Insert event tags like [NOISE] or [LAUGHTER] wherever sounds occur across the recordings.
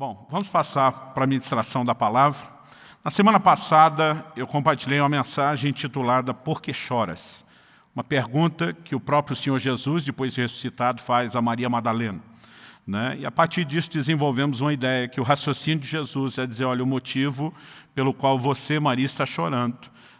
Bom, vamos passar para a ministração da palavra. Na semana passada, eu compartilhei uma mensagem intitulada Por que choras? Uma pergunta que o próprio Senhor Jesus, depois de ressuscitado, faz a Maria Madalena. Né? E a partir disso desenvolvemos uma ideia que o raciocínio de Jesus é dizer, olha, o motivo pelo qual você, Maria, está chorando,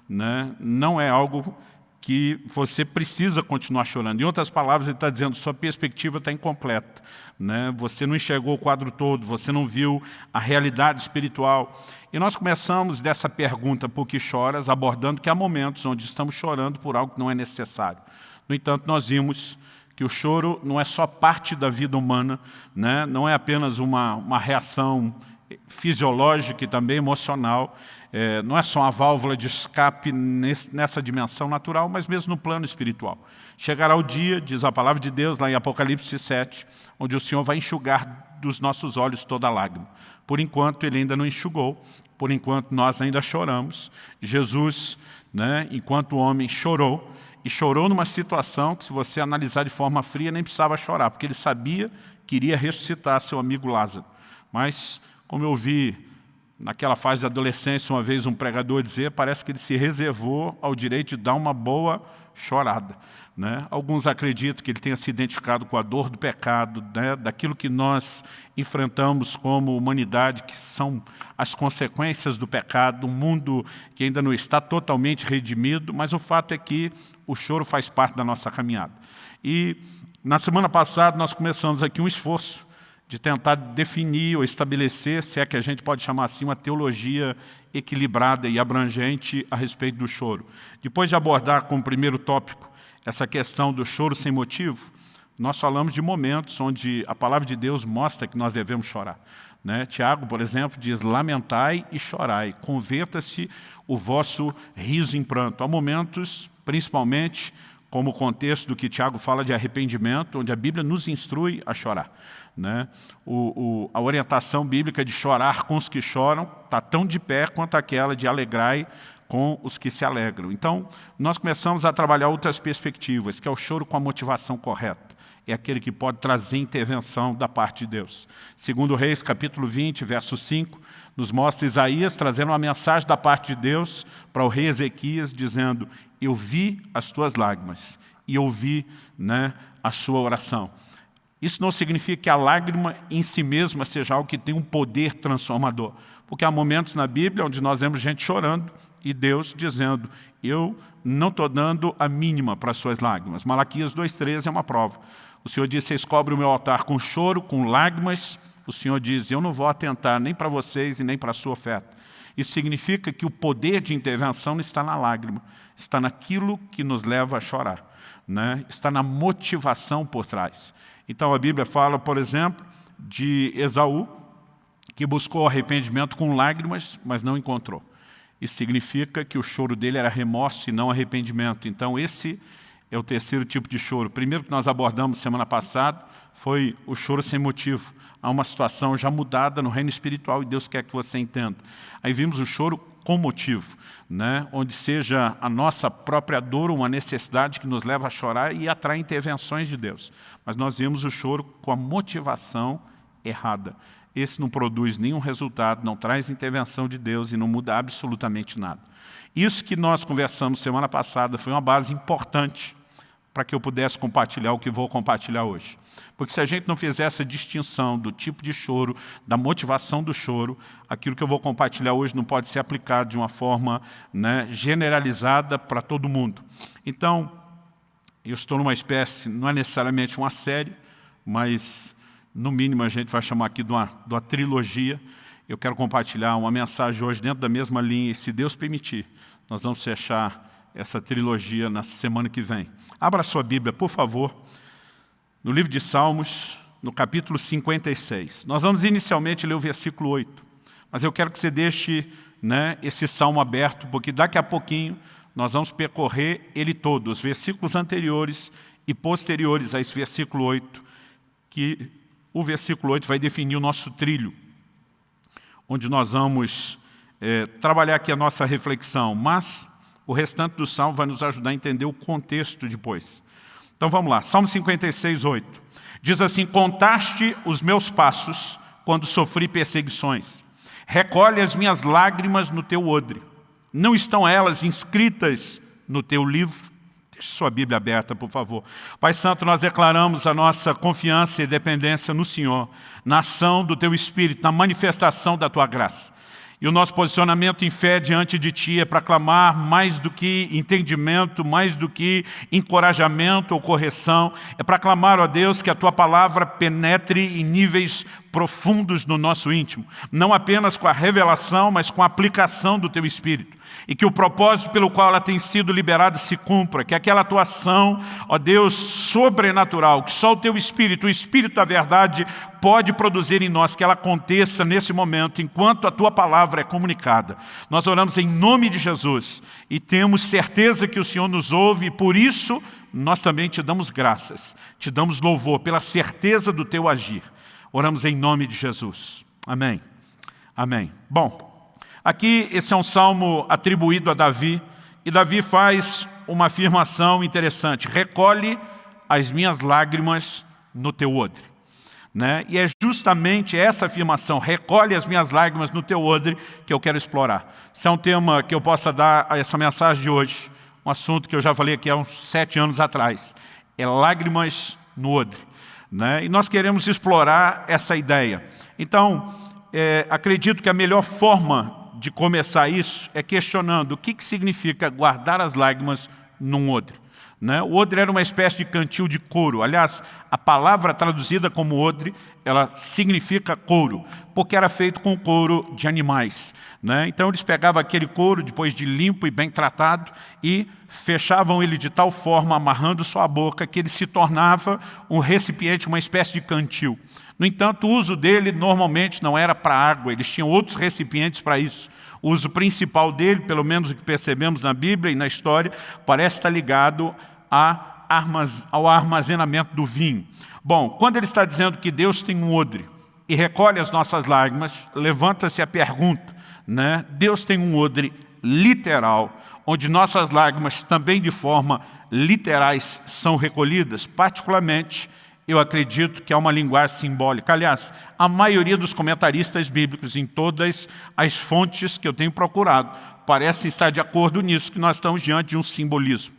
né? não é algo que você precisa continuar chorando. Em outras palavras, ele está dizendo, sua perspectiva está incompleta. Né? Você não enxergou o quadro todo, você não viu a realidade espiritual. E nós começamos dessa pergunta, por que choras, abordando que há momentos onde estamos chorando por algo que não é necessário. No entanto, nós vimos que o choro não é só parte da vida humana, né? não é apenas uma, uma reação fisiológica e também emocional, é, não é só uma válvula de escape nesse, nessa dimensão natural, mas mesmo no plano espiritual. Chegará o dia, diz a palavra de Deus lá em Apocalipse 7, onde o Senhor vai enxugar dos nossos olhos toda lágrima. Por enquanto, Ele ainda não enxugou, por enquanto nós ainda choramos. Jesus, né, enquanto homem, chorou, e chorou numa situação que, se você analisar de forma fria, nem precisava chorar, porque ele sabia que iria ressuscitar seu amigo Lázaro. Mas, como eu vi naquela fase de adolescência, uma vez um pregador dizer, parece que ele se reservou ao direito de dar uma boa chorada. Né? Alguns acreditam que ele tenha se identificado com a dor do pecado, né? daquilo que nós enfrentamos como humanidade, que são as consequências do pecado, um mundo que ainda não está totalmente redimido, mas o fato é que o choro faz parte da nossa caminhada. E na semana passada nós começamos aqui um esforço de tentar definir ou estabelecer, se é que a gente pode chamar assim, uma teologia equilibrada e abrangente a respeito do choro. Depois de abordar como primeiro tópico essa questão do choro sem motivo, nós falamos de momentos onde a palavra de Deus mostra que nós devemos chorar. Né? Tiago, por exemplo, diz, lamentai e chorai, converta-se o vosso riso em pranto. Há momentos, principalmente, como o contexto do que Tiago fala de arrependimento, onde a Bíblia nos instrui a chorar. Né? O, o, a orientação bíblica de chorar com os que choram está tão de pé quanto aquela de alegrai com os que se alegram. Então, nós começamos a trabalhar outras perspectivas, que é o choro com a motivação correta. É aquele que pode trazer intervenção da parte de Deus. Segundo Reis, capítulo 20, verso 5, nos mostra Isaías trazendo uma mensagem da parte de Deus para o rei Ezequias, dizendo, eu vi as tuas lágrimas e ouvi né, a sua oração. Isso não significa que a lágrima em si mesma seja algo que tem um poder transformador. Porque há momentos na Bíblia onde nós vemos gente chorando e Deus dizendo, eu não estou dando a mínima para as suas lágrimas. Malaquias 2,13 é uma prova. O Senhor diz, vocês cobrem o meu altar com choro, com lágrimas. O Senhor diz, eu não vou atentar nem para vocês e nem para a sua oferta. Isso significa que o poder de intervenção não está na lágrima, está naquilo que nos leva a chorar. Né? Está na motivação por trás. Então a Bíblia fala, por exemplo, de Esaú, que buscou arrependimento com lágrimas, mas não encontrou. Isso significa que o choro dele era remorso e não arrependimento. Então esse é o terceiro tipo de choro. O primeiro que nós abordamos semana passada foi o choro sem motivo. Há uma situação já mudada no reino espiritual e Deus quer que você entenda. Aí vimos o choro com motivo, né? onde seja a nossa própria dor uma necessidade que nos leva a chorar e atrai intervenções de Deus. Mas nós vimos o choro com a motivação errada. Esse não produz nenhum resultado, não traz intervenção de Deus e não muda absolutamente nada. Isso que nós conversamos semana passada foi uma base importante para que eu pudesse compartilhar o que vou compartilhar hoje. Porque se a gente não fizer essa distinção do tipo de choro, da motivação do choro, aquilo que eu vou compartilhar hoje não pode ser aplicado de uma forma né, generalizada para todo mundo. Então, eu estou numa espécie, não é necessariamente uma série, mas no mínimo a gente vai chamar aqui de uma, de uma trilogia. Eu quero compartilhar uma mensagem hoje dentro da mesma linha, e se Deus permitir, nós vamos fechar essa trilogia na semana que vem. Abra sua Bíblia, por favor, no livro de Salmos, no capítulo 56. Nós vamos inicialmente ler o versículo 8, mas eu quero que você deixe né, esse salmo aberto, porque daqui a pouquinho nós vamos percorrer ele todo, os versículos anteriores e posteriores a esse versículo 8, que o versículo 8 vai definir o nosso trilho, onde nós vamos é, trabalhar aqui a nossa reflexão, mas o restante do salmo vai nos ajudar a entender o contexto depois. Então vamos lá, Salmo 56, 8. Diz assim, contaste os meus passos quando sofri perseguições. Recolhe as minhas lágrimas no teu odre. Não estão elas inscritas no teu livro? Deixe sua Bíblia aberta, por favor. Pai Santo, nós declaramos a nossa confiança e dependência no Senhor, na ação do Teu Espírito, na manifestação da Tua graça. E o nosso posicionamento em fé diante de Ti é para clamar mais do que entendimento, mais do que encorajamento ou correção. É para clamar, ó Deus, que a Tua palavra penetre em níveis profundos no nosso íntimo. Não apenas com a revelação, mas com a aplicação do Teu Espírito e que o propósito pelo qual ela tem sido liberada se cumpra, que aquela atuação, ó Deus, sobrenatural, que só o Teu Espírito, o Espírito da verdade, pode produzir em nós, que ela aconteça nesse momento, enquanto a Tua palavra é comunicada. Nós oramos em nome de Jesus e temos certeza que o Senhor nos ouve e por isso nós também Te damos graças, Te damos louvor pela certeza do Teu agir. Oramos em nome de Jesus. Amém. Amém. Bom, Aqui, esse é um salmo atribuído a Davi, e Davi faz uma afirmação interessante, recolhe as minhas lágrimas no teu odre. Né? E é justamente essa afirmação, recolhe as minhas lágrimas no teu odre, que eu quero explorar. Se é um tema que eu possa dar a essa mensagem de hoje, um assunto que eu já falei aqui há uns sete anos atrás, é lágrimas no odre. Né? E nós queremos explorar essa ideia. Então, é, acredito que a melhor forma de começar isso é questionando o que, que significa guardar as lágrimas num odre. Né? O odre era uma espécie de cantil de couro. Aliás, a palavra traduzida como odre, ela significa couro, porque era feito com couro de animais. Né? Então eles pegavam aquele couro, depois de limpo e bem tratado, e fechavam ele de tal forma, amarrando sua boca, que ele se tornava um recipiente, uma espécie de cantil. No entanto, o uso dele normalmente não era para água, eles tinham outros recipientes para isso. O uso principal dele, pelo menos o que percebemos na Bíblia e na história, parece estar ligado ao armazenamento do vinho. Bom, quando ele está dizendo que Deus tem um odre e recolhe as nossas lágrimas, levanta-se a pergunta, né? Deus tem um odre literal, onde nossas lágrimas também de forma literais são recolhidas, particularmente eu acredito que é uma linguagem simbólica. Aliás, a maioria dos comentaristas bíblicos, em todas as fontes que eu tenho procurado, parecem estar de acordo nisso, que nós estamos diante de um simbolismo.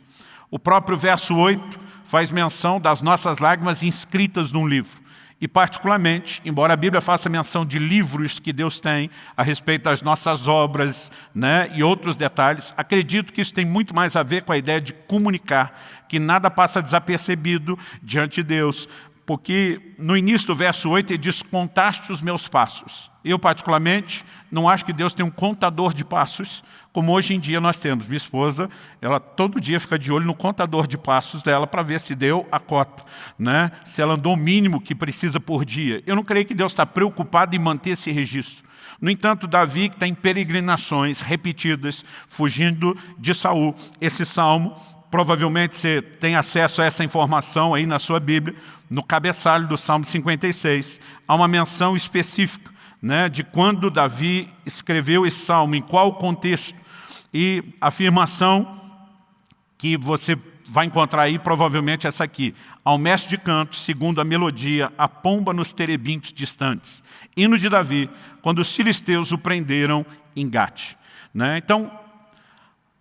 O próprio verso 8 faz menção das nossas lágrimas inscritas num livro. E particularmente, embora a Bíblia faça menção de livros que Deus tem a respeito das nossas obras né, e outros detalhes, acredito que isso tem muito mais a ver com a ideia de comunicar, que nada passa desapercebido diante de Deus, porque no início do verso 8 ele diz, contaste os meus passos. Eu, particularmente, não acho que Deus tem um contador de passos, como hoje em dia nós temos. Minha esposa, ela todo dia fica de olho no contador de passos dela para ver se deu a cota, né? se ela andou o mínimo que precisa por dia. Eu não creio que Deus está preocupado em manter esse registro. No entanto, Davi, que está em peregrinações repetidas, fugindo de Saul, esse salmo provavelmente você tem acesso a essa informação aí na sua Bíblia, no cabeçalho do Salmo 56, há uma menção específica né, de quando Davi escreveu esse salmo, em qual contexto, e a afirmação que você vai encontrar aí, provavelmente essa aqui. Ao mestre de canto, segundo a melodia, a pomba nos terebintos distantes. Hino de Davi, quando os filisteus o prenderam em Gate. Né? Então,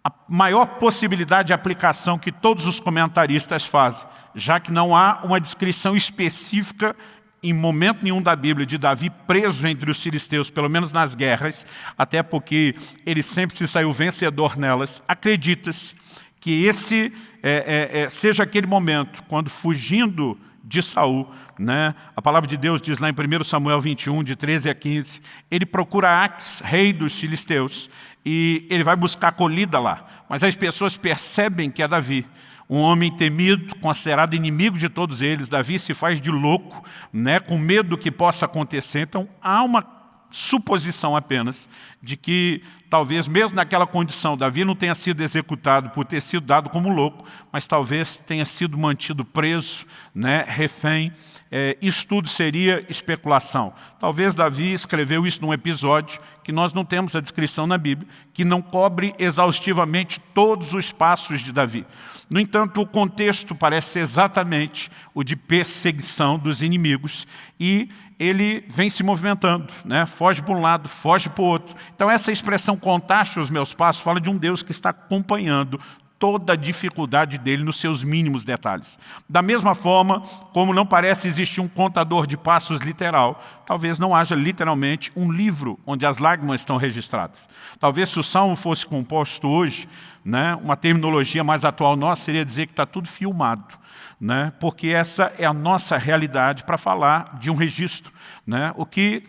a maior possibilidade de aplicação que todos os comentaristas fazem, já que não há uma descrição específica em momento nenhum da Bíblia de Davi preso entre os filisteus, pelo menos nas guerras, até porque ele sempre se saiu vencedor nelas, acredita-se que esse é, é, é, seja aquele momento, quando fugindo de Saul, né? a palavra de Deus diz lá em 1 Samuel 21, de 13 a 15, ele procura Ax, rei dos filisteus, e ele vai buscar acolhida lá. Mas as pessoas percebem que é Davi, um homem temido, considerado inimigo de todos eles. Davi se faz de louco, né, com medo do que possa acontecer. Então há uma suposição apenas de que talvez mesmo naquela condição Davi não tenha sido executado por ter sido dado como louco, mas talvez tenha sido mantido preso, né, refém. É, isso tudo seria especulação. Talvez Davi escreveu isso num episódio que nós não temos a descrição na Bíblia, que não cobre exaustivamente todos os passos de Davi. No entanto, o contexto parece ser exatamente o de perseguição dos inimigos e ele vem se movimentando, né? foge para um lado, foge para o outro. Então essa expressão contaste os meus passos fala de um Deus que está acompanhando toda a dificuldade dele nos seus mínimos detalhes. Da mesma forma, como não parece existir um contador de passos literal, talvez não haja literalmente um livro onde as lágrimas estão registradas. Talvez se o salmo fosse composto hoje, né, uma terminologia mais atual nossa seria dizer que está tudo filmado, né, porque essa é a nossa realidade para falar de um registro. Né, o que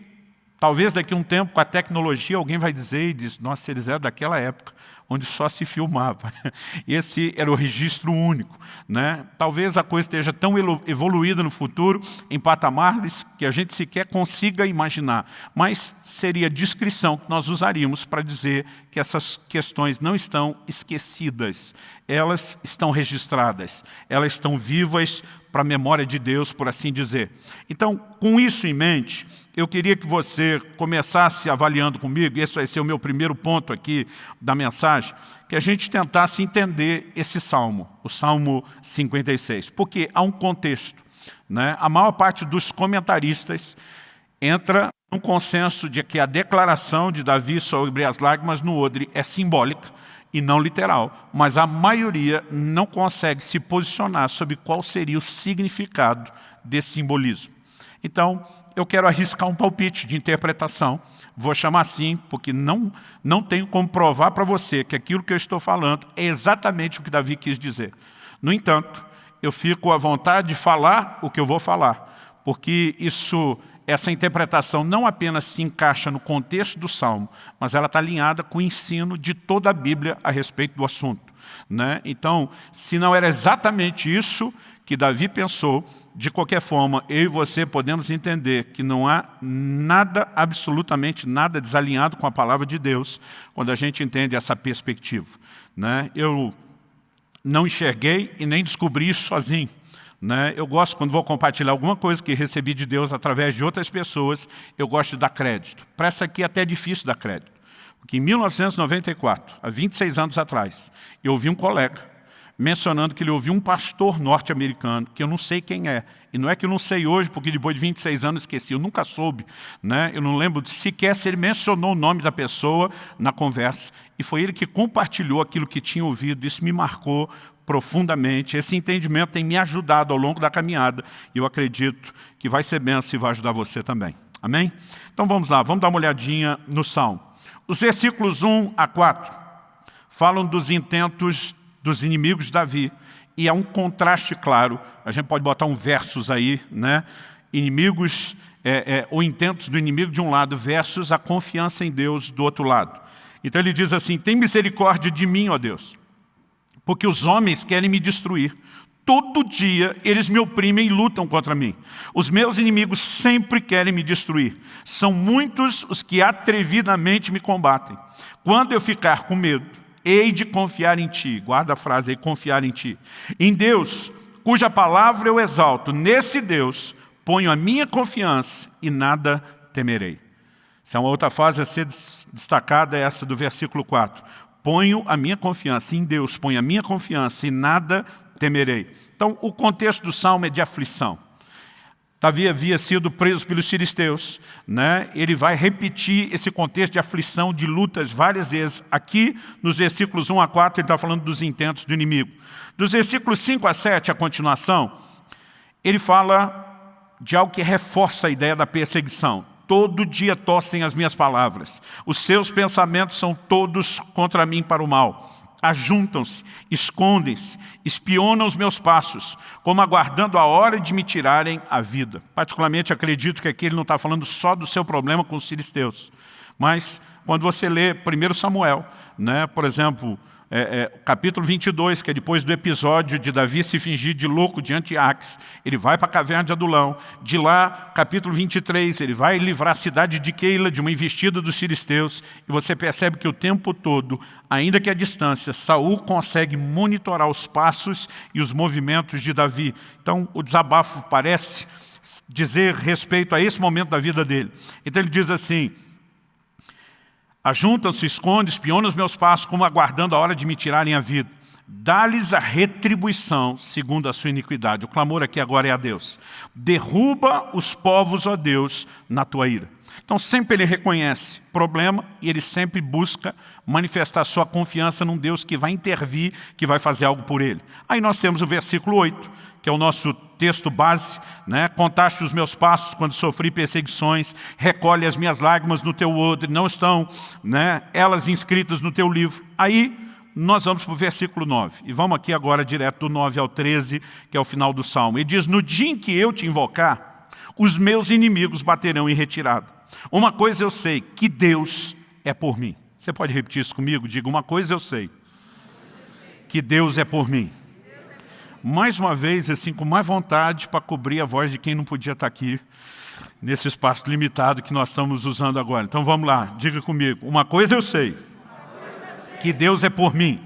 talvez daqui a um tempo, com a tecnologia, alguém vai dizer e diz, nossa, eles eram daquela época onde só se filmava. [LAUGHS] Esse era o registro único. Né? Talvez a coisa esteja tão evoluída no futuro, em patamares que a gente sequer consiga imaginar. Mas seria a descrição que nós usaríamos para dizer que essas questões não estão esquecidas. Elas estão registradas. Elas estão vivas para a memória de Deus, por assim dizer. Então, com isso em mente, eu queria que você começasse avaliando comigo, esse vai ser o meu primeiro ponto aqui da mensagem, que a gente tentasse entender esse salmo, o Salmo 56, porque há um contexto. Né? A maior parte dos comentaristas entra num consenso de que a declaração de Davi sobre as lágrimas no odre é simbólica, e não literal, mas a maioria não consegue se posicionar sobre qual seria o significado desse simbolismo. Então, eu quero arriscar um palpite de interpretação, vou chamar assim, porque não, não tenho como provar para você que aquilo que eu estou falando é exatamente o que Davi quis dizer. No entanto, eu fico à vontade de falar o que eu vou falar, porque isso essa interpretação não apenas se encaixa no contexto do Salmo, mas ela está alinhada com o ensino de toda a Bíblia a respeito do assunto. Né? Então, se não era exatamente isso que Davi pensou, de qualquer forma, eu e você podemos entender que não há nada, absolutamente nada desalinhado com a palavra de Deus, quando a gente entende essa perspectiva. Né? Eu não enxerguei e nem descobri isso sozinho. Né? Eu gosto, quando vou compartilhar alguma coisa que recebi de Deus através de outras pessoas, eu gosto de dar crédito. Para essa aqui é até difícil dar crédito. Porque em 1994, há 26 anos atrás, eu ouvi um colega mencionando que ele ouviu um pastor norte-americano, que eu não sei quem é. E não é que eu não sei hoje, porque depois de 26 anos esqueci, eu nunca soube. Né? Eu não lembro sequer se ele mencionou o nome da pessoa na conversa. E foi ele que compartilhou aquilo que tinha ouvido. Isso me marcou profundamente. Esse entendimento tem me ajudado ao longo da caminhada e eu acredito que vai ser benção e vai ajudar você também. Amém? Então vamos lá, vamos dar uma olhadinha no Salmo. Os versículos 1 a 4 falam dos intentos dos inimigos de Davi e há um contraste claro. A gente pode botar um versos aí, né? Inimigos, é, é, ou intentos do inimigo de um lado versus a confiança em Deus do outro lado. Então ele diz assim, tem misericórdia de mim, ó Deus, porque os homens querem me destruir. Todo dia eles me oprimem e lutam contra mim. Os meus inimigos sempre querem me destruir. São muitos os que atrevidamente me combatem. Quando eu ficar com medo, hei de confiar em Ti. Guarda a frase aí, confiar em Ti. Em Deus, cuja palavra eu exalto. Nesse Deus ponho a minha confiança e nada temerei. Se há uma outra fase a ser destacada é essa do versículo 4 ponho a minha confiança em Deus, ponho a minha confiança e nada temerei. Então, o contexto do Salmo é de aflição. Davi havia sido preso pelos filisteus. Né? Ele vai repetir esse contexto de aflição, de lutas várias vezes. Aqui, nos versículos 1 a 4, ele está falando dos intentos do inimigo. Dos versículos 5 a 7, a continuação, ele fala de algo que reforça a ideia da perseguição todo dia tossem as minhas palavras. Os seus pensamentos são todos contra mim para o mal. Ajuntam-se, escondem-se, espionam os meus passos, como aguardando a hora de me tirarem a vida. Particularmente acredito que aqui ele não está falando só do seu problema com os filisteus. Mas quando você lê 1 Samuel, né, por exemplo, é, é, capítulo 22, que é depois do episódio de Davi se fingir de louco diante de Ax, ele vai para a caverna de Adulão. De lá, capítulo 23, ele vai livrar a cidade de Keila de uma investida dos filisteus. E você percebe que o tempo todo, ainda que a distância, Saul consegue monitorar os passos e os movimentos de Davi. Então, o desabafo parece dizer respeito a esse momento da vida dele. Então ele diz assim, Ajuntam-se, esconde, espionam os meus passos, como aguardando a hora de me tirarem a vida. dá-lhes a retribuição segundo a sua iniquidade. O clamor aqui agora é a Deus. Derruba os povos, ó Deus, na tua ira. Então sempre ele reconhece problema e ele sempre busca manifestar sua confiança num Deus que vai intervir, que vai fazer algo por ele. Aí nós temos o versículo 8, que é o nosso texto base, né? contaste os meus passos quando sofri perseguições, recolhe as minhas lágrimas no teu odre, não estão né, elas inscritas no teu livro. Aí nós vamos para o versículo 9. E vamos aqui agora direto do 9 ao 13, que é o final do Salmo. E diz, no dia em que eu te invocar, os meus inimigos baterão em retirada. Uma coisa eu sei, que Deus é por mim. Você pode repetir isso comigo? Diga, uma coisa eu sei, que Deus é por mim. Mais uma vez, assim, com mais vontade para cobrir a voz de quem não podia estar aqui, nesse espaço limitado que nós estamos usando agora. Então vamos lá, diga comigo, uma coisa eu sei, que Deus é por mim.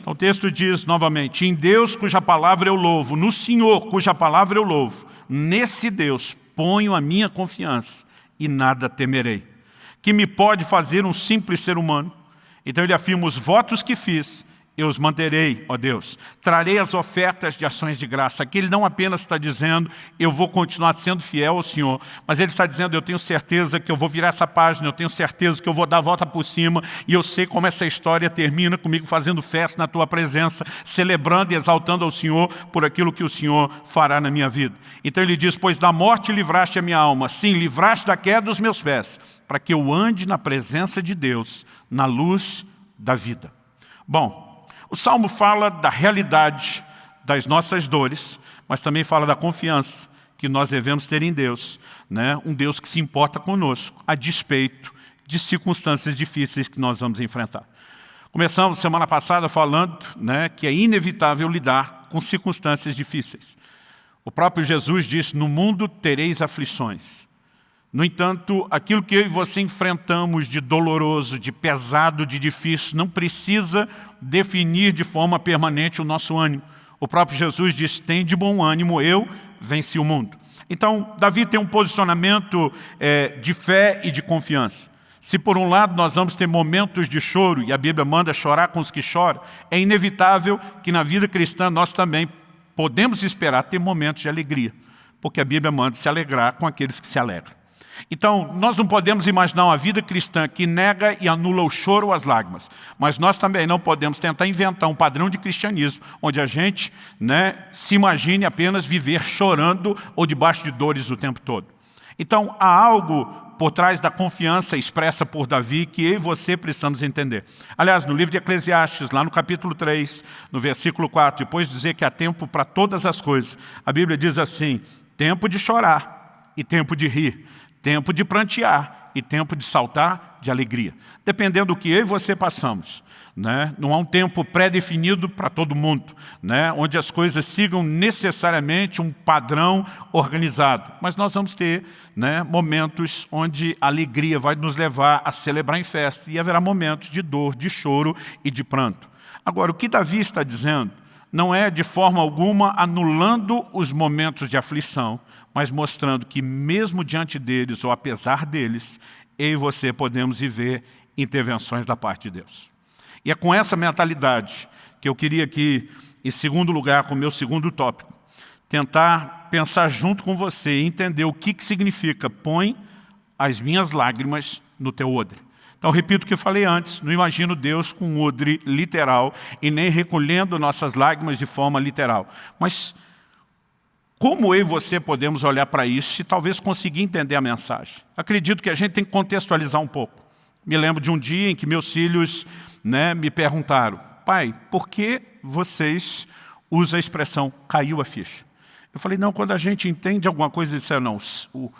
Então o texto diz novamente, em Deus cuja palavra eu louvo, no Senhor cuja palavra eu louvo, nesse Deus ponho a minha confiança e nada temerei. Que me pode fazer um simples ser humano? Então ele afirma, os votos que fiz eu os manterei, ó Deus. Trarei as ofertas de ações de graça. Aqui ele não apenas está dizendo, eu vou continuar sendo fiel ao Senhor, mas ele está dizendo, eu tenho certeza que eu vou virar essa página, eu tenho certeza que eu vou dar a volta por cima, e eu sei como essa história termina comigo fazendo festa na tua presença, celebrando e exaltando ao Senhor por aquilo que o Senhor fará na minha vida. Então ele diz, pois da morte livraste a minha alma, sim, livraste da queda dos meus pés, para que eu ande na presença de Deus, na luz da vida. Bom, o Salmo fala da realidade das nossas dores, mas também fala da confiança que nós devemos ter em Deus, né? um Deus que se importa conosco, a despeito de circunstâncias difíceis que nós vamos enfrentar. Começamos semana passada falando né, que é inevitável lidar com circunstâncias difíceis. O próprio Jesus disse, no mundo tereis aflições. No entanto, aquilo que eu e você enfrentamos de doloroso, de pesado, de difícil, não precisa definir de forma permanente o nosso ânimo. O próprio Jesus diz, tem de bom ânimo, eu venci o mundo. Então, Davi tem um posicionamento é, de fé e de confiança. Se por um lado nós vamos ter momentos de choro, e a Bíblia manda chorar com os que choram, é inevitável que na vida cristã nós também podemos esperar ter momentos de alegria, porque a Bíblia manda se alegrar com aqueles que se alegram. Então, nós não podemos imaginar uma vida cristã que nega e anula o choro ou as lágrimas. Mas nós também não podemos tentar inventar um padrão de cristianismo onde a gente né, se imagine apenas viver chorando ou debaixo de dores o tempo todo. Então, há algo por trás da confiança expressa por Davi que eu e você precisamos entender. Aliás, no livro de Eclesiastes, lá no capítulo 3, no versículo 4, depois de dizer que há tempo para todas as coisas, a Bíblia diz assim, tempo de chorar e tempo de rir, tempo de prantear e tempo de saltar de alegria. Dependendo do que eu e você passamos. Né? Não há um tempo pré-definido para todo mundo, né? onde as coisas sigam necessariamente um padrão organizado. Mas nós vamos ter né, momentos onde a alegria vai nos levar a celebrar em festa e haverá momentos de dor, de choro e de pranto. Agora, o que Davi está dizendo não é de forma alguma anulando os momentos de aflição, mas mostrando que mesmo diante deles, ou apesar deles, eu e você podemos viver intervenções da parte de Deus. E é com essa mentalidade que eu queria aqui, em segundo lugar, com o meu segundo tópico, tentar pensar junto com você e entender o que, que significa põe as minhas lágrimas no teu odre. Então, repito o que eu falei antes, não imagino Deus com um odre literal e nem recolhendo nossas lágrimas de forma literal. Mas como eu e você podemos olhar para isso e talvez conseguir entender a mensagem? Acredito que a gente tem que contextualizar um pouco. Me lembro de um dia em que meus filhos né, me perguntaram, pai, por que vocês usam a expressão caiu a ficha? Eu falei, não, quando a gente entende alguma coisa, isso é não. O,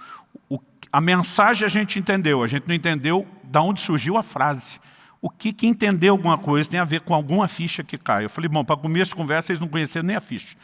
o, a mensagem a gente entendeu, a gente não entendeu de onde surgiu a frase o que, que entender alguma coisa tem a ver com alguma ficha que cai. Eu falei, bom, para começo de conversa, eles não conheceram nem a ficha.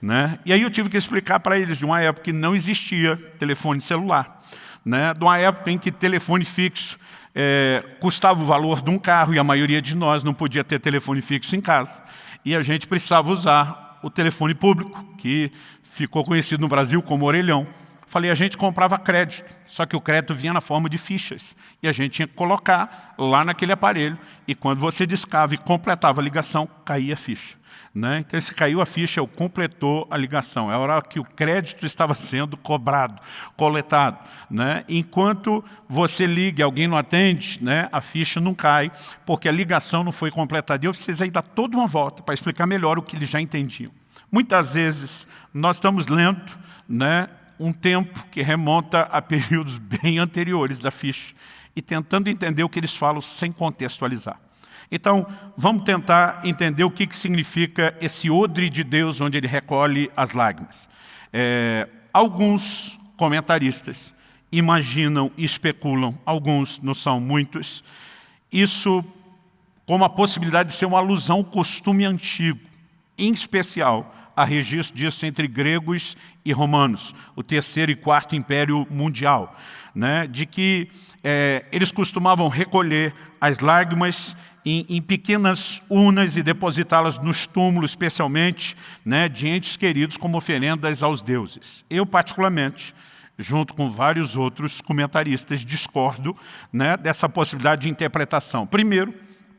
Né? E aí eu tive que explicar para eles de uma época que não existia telefone celular. Né? De uma época em que telefone fixo é, custava o valor de um carro e a maioria de nós não podia ter telefone fixo em casa. E a gente precisava usar o telefone público, que ficou conhecido no Brasil como orelhão. Falei, a gente comprava crédito, só que o crédito vinha na forma de fichas. E a gente tinha que colocar lá naquele aparelho. E quando você discava e completava a ligação, caía a ficha. Né? Então, se caiu a ficha, eu completou a ligação. É a hora que o crédito estava sendo cobrado, coletado. Né? Enquanto você liga e alguém não atende, né, a ficha não cai, porque a ligação não foi completada. E eu precisei dar toda uma volta para explicar melhor o que eles já entendiam. Muitas vezes, nós estamos lendo né, um tempo que remonta a períodos [LAUGHS] bem anteriores da ficha e tentando entender o que eles falam sem contextualizar. Então, vamos tentar entender o que, que significa esse odre de Deus onde ele recolhe as lágrimas. É, alguns comentaristas imaginam e especulam, alguns não são muitos, isso como a possibilidade de ser uma alusão ao costume antigo, em especial há registro disso entre gregos e romanos, o terceiro e quarto império mundial, né, de que é, eles costumavam recolher as lágrimas em, em pequenas urnas e depositá-las nos túmulos, especialmente né, de entes queridos como oferendas aos deuses. Eu, particularmente, junto com vários outros comentaristas, discordo né, dessa possibilidade de interpretação. Primeiro,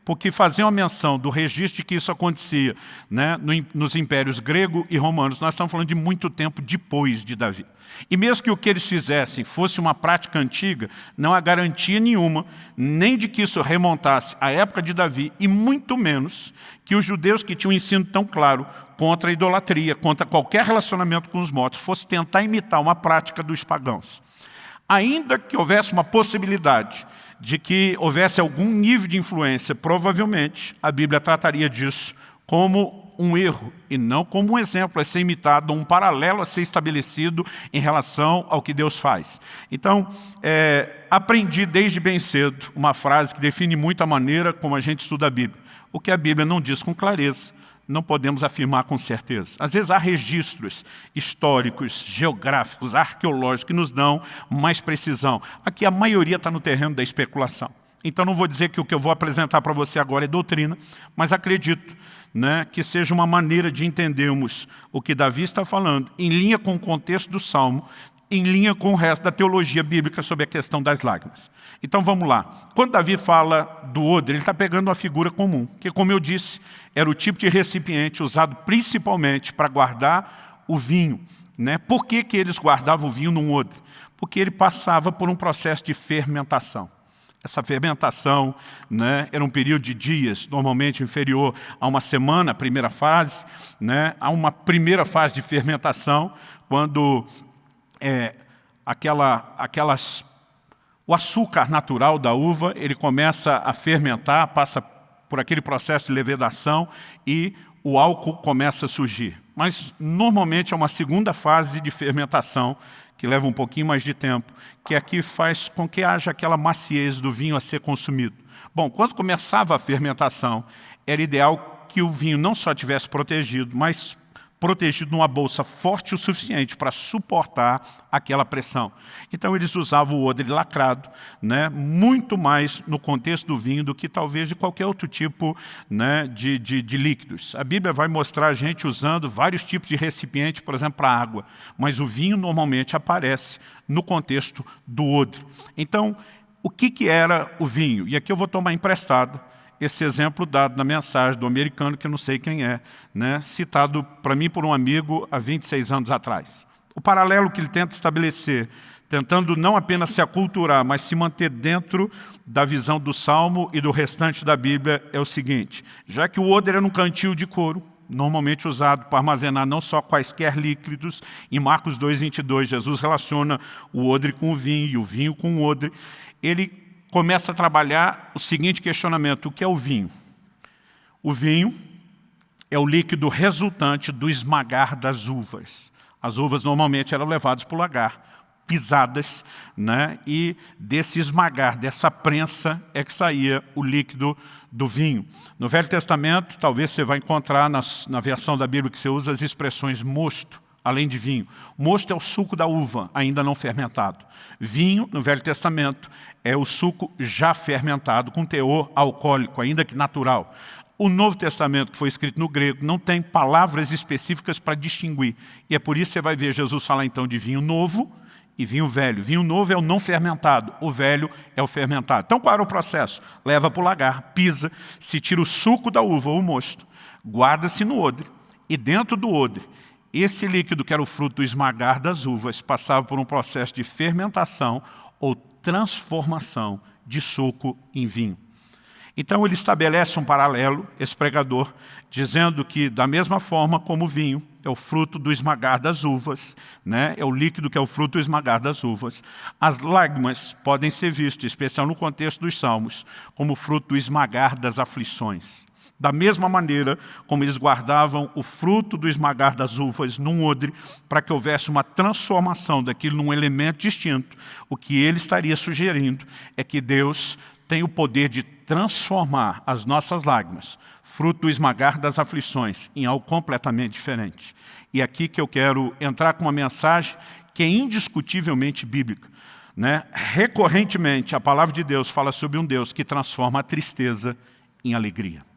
porque fazer uma menção do registro de que isso acontecia né, nos impérios grego e romanos, nós estamos falando de muito tempo depois de Davi. E mesmo que o que eles fizessem fosse uma prática antiga, não há garantia nenhuma, nem de que isso remontasse à época de Davi, e muito menos que os judeus que tinham um ensino tão claro contra a idolatria, contra qualquer relacionamento com os mortos, fosse tentar imitar uma prática dos pagãos. Ainda que houvesse uma possibilidade de que houvesse algum nível de influência, provavelmente a Bíblia trataria disso como um erro e não como um exemplo a ser imitado, um paralelo a ser estabelecido em relação ao que Deus faz. Então, é, aprendi desde bem cedo uma frase que define muito a maneira como a gente estuda a Bíblia. O que a Bíblia não diz com clareza, não podemos afirmar com certeza. Às vezes há registros históricos, geográficos, arqueológicos que nos dão mais precisão. Aqui a maioria está no terreno da especulação. Então não vou dizer que o que eu vou apresentar para você agora é doutrina, mas acredito né, que seja uma maneira de entendermos o que Davi está falando, em linha com o contexto do Salmo, em linha com o resto da teologia bíblica sobre a questão das lágrimas. Então vamos lá. Quando Davi fala do odre, ele está pegando uma figura comum, que como eu disse, era o tipo de recipiente usado principalmente para guardar o vinho. Né? Por que, que eles guardavam o vinho num odre? Porque ele passava por um processo de fermentação. Essa fermentação né, era um período de dias, normalmente inferior a uma semana, a primeira fase. Né, há uma primeira fase de fermentação, quando é, aquela, aquelas, o açúcar natural da uva ele começa a fermentar, passa por aquele processo de levedação e o álcool começa a surgir. Mas normalmente é uma segunda fase de fermentação que leva um pouquinho mais de tempo, que aqui faz com que haja aquela maciez do vinho a ser consumido. Bom, quando começava a fermentação, era ideal que o vinho não só tivesse protegido, mas protegido numa bolsa forte o suficiente para suportar aquela pressão. Então eles usavam o odre lacrado, né, muito mais no contexto do vinho do que talvez de qualquer outro tipo né, de, de, de líquidos. A Bíblia vai mostrar a gente usando vários tipos de recipiente, por exemplo, para água, mas o vinho normalmente aparece no contexto do odre. Então, o que, que era o vinho? E aqui eu vou tomar emprestado esse exemplo dado na mensagem do americano, que eu não sei quem é, né, citado para mim por um amigo há 26 anos atrás. O paralelo que ele tenta estabelecer, tentando não apenas se aculturar, mas se manter dentro da visão do Salmo e do restante da Bíblia, é o seguinte, já que o odre era um cantil de couro, normalmente usado para armazenar não só quaisquer líquidos, em Marcos 2, 22, Jesus relaciona o odre com o vinho e o vinho com o odre, ele começa a trabalhar o seguinte questionamento, o que é o vinho? O vinho é o líquido resultante do esmagar das uvas. As uvas normalmente eram levadas para o lagar, pisadas, né? e desse esmagar, dessa prensa, é que saía o líquido do vinho. No Velho Testamento, talvez você vai encontrar na, na versão da Bíblia que você usa as expressões mosto, além de vinho. Mosto é o suco da uva, ainda não fermentado. Vinho, no Velho Testamento, é o suco já fermentado, com teor alcoólico, ainda que natural. O Novo Testamento, que foi escrito no grego, não tem palavras específicas para distinguir. E é por isso que você vai ver Jesus falar então de vinho novo e vinho velho. Vinho novo é o não fermentado, o velho é o fermentado. Então qual era o processo? Leva para o lagar, pisa, se tira o suco da uva o mosto, guarda-se no odre, e dentro do odre, esse líquido que era o fruto do esmagar das uvas passava por um processo de fermentação ou transformação de suco em vinho. Então ele estabelece um paralelo, esse pregador, dizendo que da mesma forma como o vinho é o fruto do esmagar das uvas, né? é o líquido que é o fruto do esmagar das uvas, as lágrimas podem ser vistas, especial no contexto dos salmos, como fruto do esmagar das aflições. Da mesma maneira como eles guardavam o fruto do esmagar das uvas num odre, para que houvesse uma transformação daquilo num elemento distinto, o que ele estaria sugerindo é que Deus tem o poder de transformar as nossas lágrimas, fruto do esmagar das aflições, em algo completamente diferente. E aqui que eu quero entrar com uma mensagem que é indiscutivelmente bíblica. Né? Recorrentemente, a palavra de Deus fala sobre um Deus que transforma a tristeza em alegria.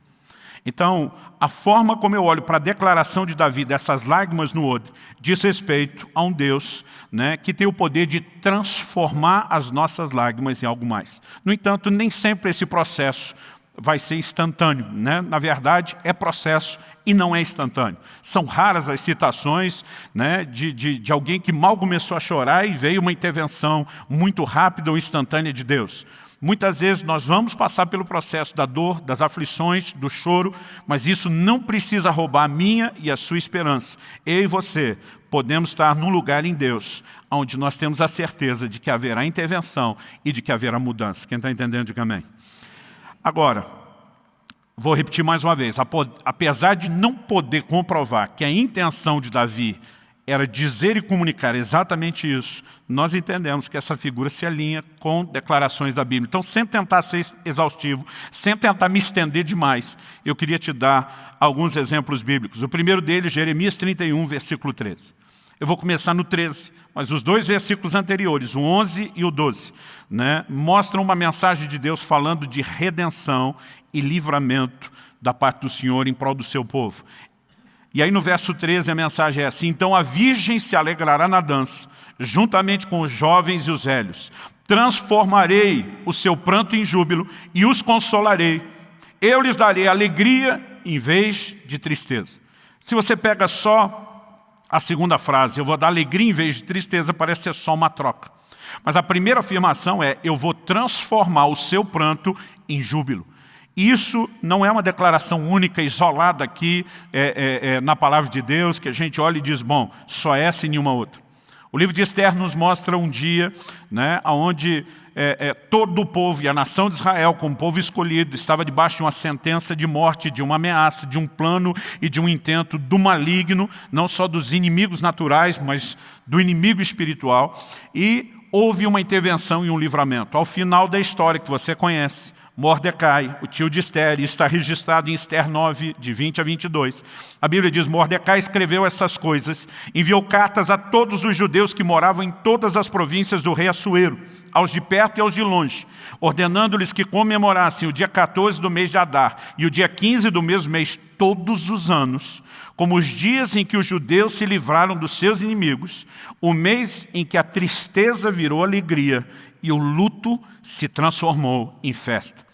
Então, a forma como eu olho para a declaração de Davi dessas lágrimas no odre, diz respeito a um Deus né, que tem o poder de transformar as nossas lágrimas em algo mais. No entanto, nem sempre esse processo vai ser instantâneo. Né? Na verdade, é processo e não é instantâneo. São raras as citações né, de, de, de alguém que mal começou a chorar e veio uma intervenção muito rápida ou instantânea de Deus. Muitas vezes nós vamos passar pelo processo da dor, das aflições, do choro, mas isso não precisa roubar a minha e a sua esperança. Eu e você podemos estar num lugar em Deus, onde nós temos a certeza de que haverá intervenção e de que haverá mudança. Quem está entendendo, diga amém. Agora, vou repetir mais uma vez, apesar de não poder comprovar que a intenção de Davi era dizer e comunicar exatamente isso, nós entendemos que essa figura se alinha com declarações da Bíblia. Então, sem tentar ser exaustivo, sem tentar me estender demais, eu queria te dar alguns exemplos bíblicos. O primeiro deles, Jeremias 31, versículo 13. Eu vou começar no 13, mas os dois versículos anteriores, o 11 e o 12, né, mostram uma mensagem de Deus falando de redenção e livramento da parte do Senhor em prol do seu povo. E aí no verso 13 a mensagem é assim, então a virgem se alegrará na dança, juntamente com os jovens e os velhos. Transformarei o seu pranto em júbilo e os consolarei. Eu lhes darei alegria em vez de tristeza. Se você pega só a segunda frase, eu vou dar alegria em vez de tristeza, parece ser só uma troca. Mas a primeira afirmação é, eu vou transformar o seu pranto em júbilo. Isso não é uma declaração única, isolada aqui é, é, é, na palavra de Deus, que a gente olha e diz, bom, só essa e nenhuma outra. O livro de Esther nos mostra um dia né, onde é, é, todo o povo e a nação de Israel, como povo escolhido, estava debaixo de uma sentença de morte, de uma ameaça, de um plano e de um intento do maligno, não só dos inimigos naturais, mas do inimigo espiritual. E houve uma intervenção e um livramento. Ao final da história que você conhece, Mordecai, o tio de Esther, está registrado em Esther 9, de 20 a 22. A Bíblia diz, Mordecai escreveu essas coisas, enviou cartas a todos os judeus que moravam em todas as províncias do rei Assuero, aos de perto e aos de longe, ordenando-lhes que comemorassem o dia 14 do mês de Adar e o dia 15 do mesmo mês todos os anos, como os dias em que os judeus se livraram dos seus inimigos, o mês em que a tristeza virou alegria e o luto se transformou em festa.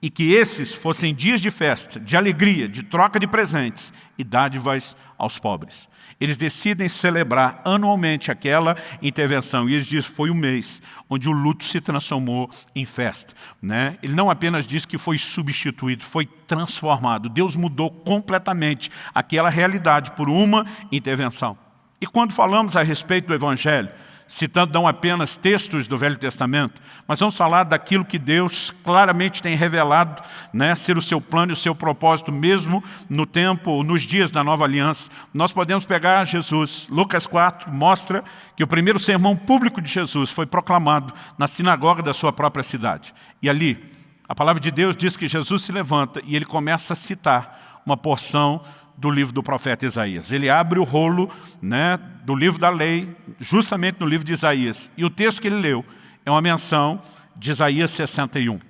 E que esses fossem dias de festa, de alegria, de troca de presentes e dádivas aos pobres. Eles decidem celebrar anualmente aquela intervenção. E eles dizem foi o mês onde o luto se transformou em festa. Né? Ele não apenas diz que foi substituído, foi transformado. Deus mudou completamente aquela realidade por uma intervenção. E quando falamos a respeito do Evangelho, citando não apenas textos do Velho Testamento, mas vamos falar daquilo que Deus claramente tem revelado, né, ser o seu plano e o seu propósito, mesmo no tempo, nos dias da nova aliança. Nós podemos pegar Jesus, Lucas 4 mostra que o primeiro sermão público de Jesus foi proclamado na sinagoga da sua própria cidade. E ali, a palavra de Deus diz que Jesus se levanta e ele começa a citar uma porção do livro do profeta Isaías. Ele abre o rolo né, do livro da lei, justamente no livro de Isaías. E o texto que ele leu é uma menção de Isaías 61.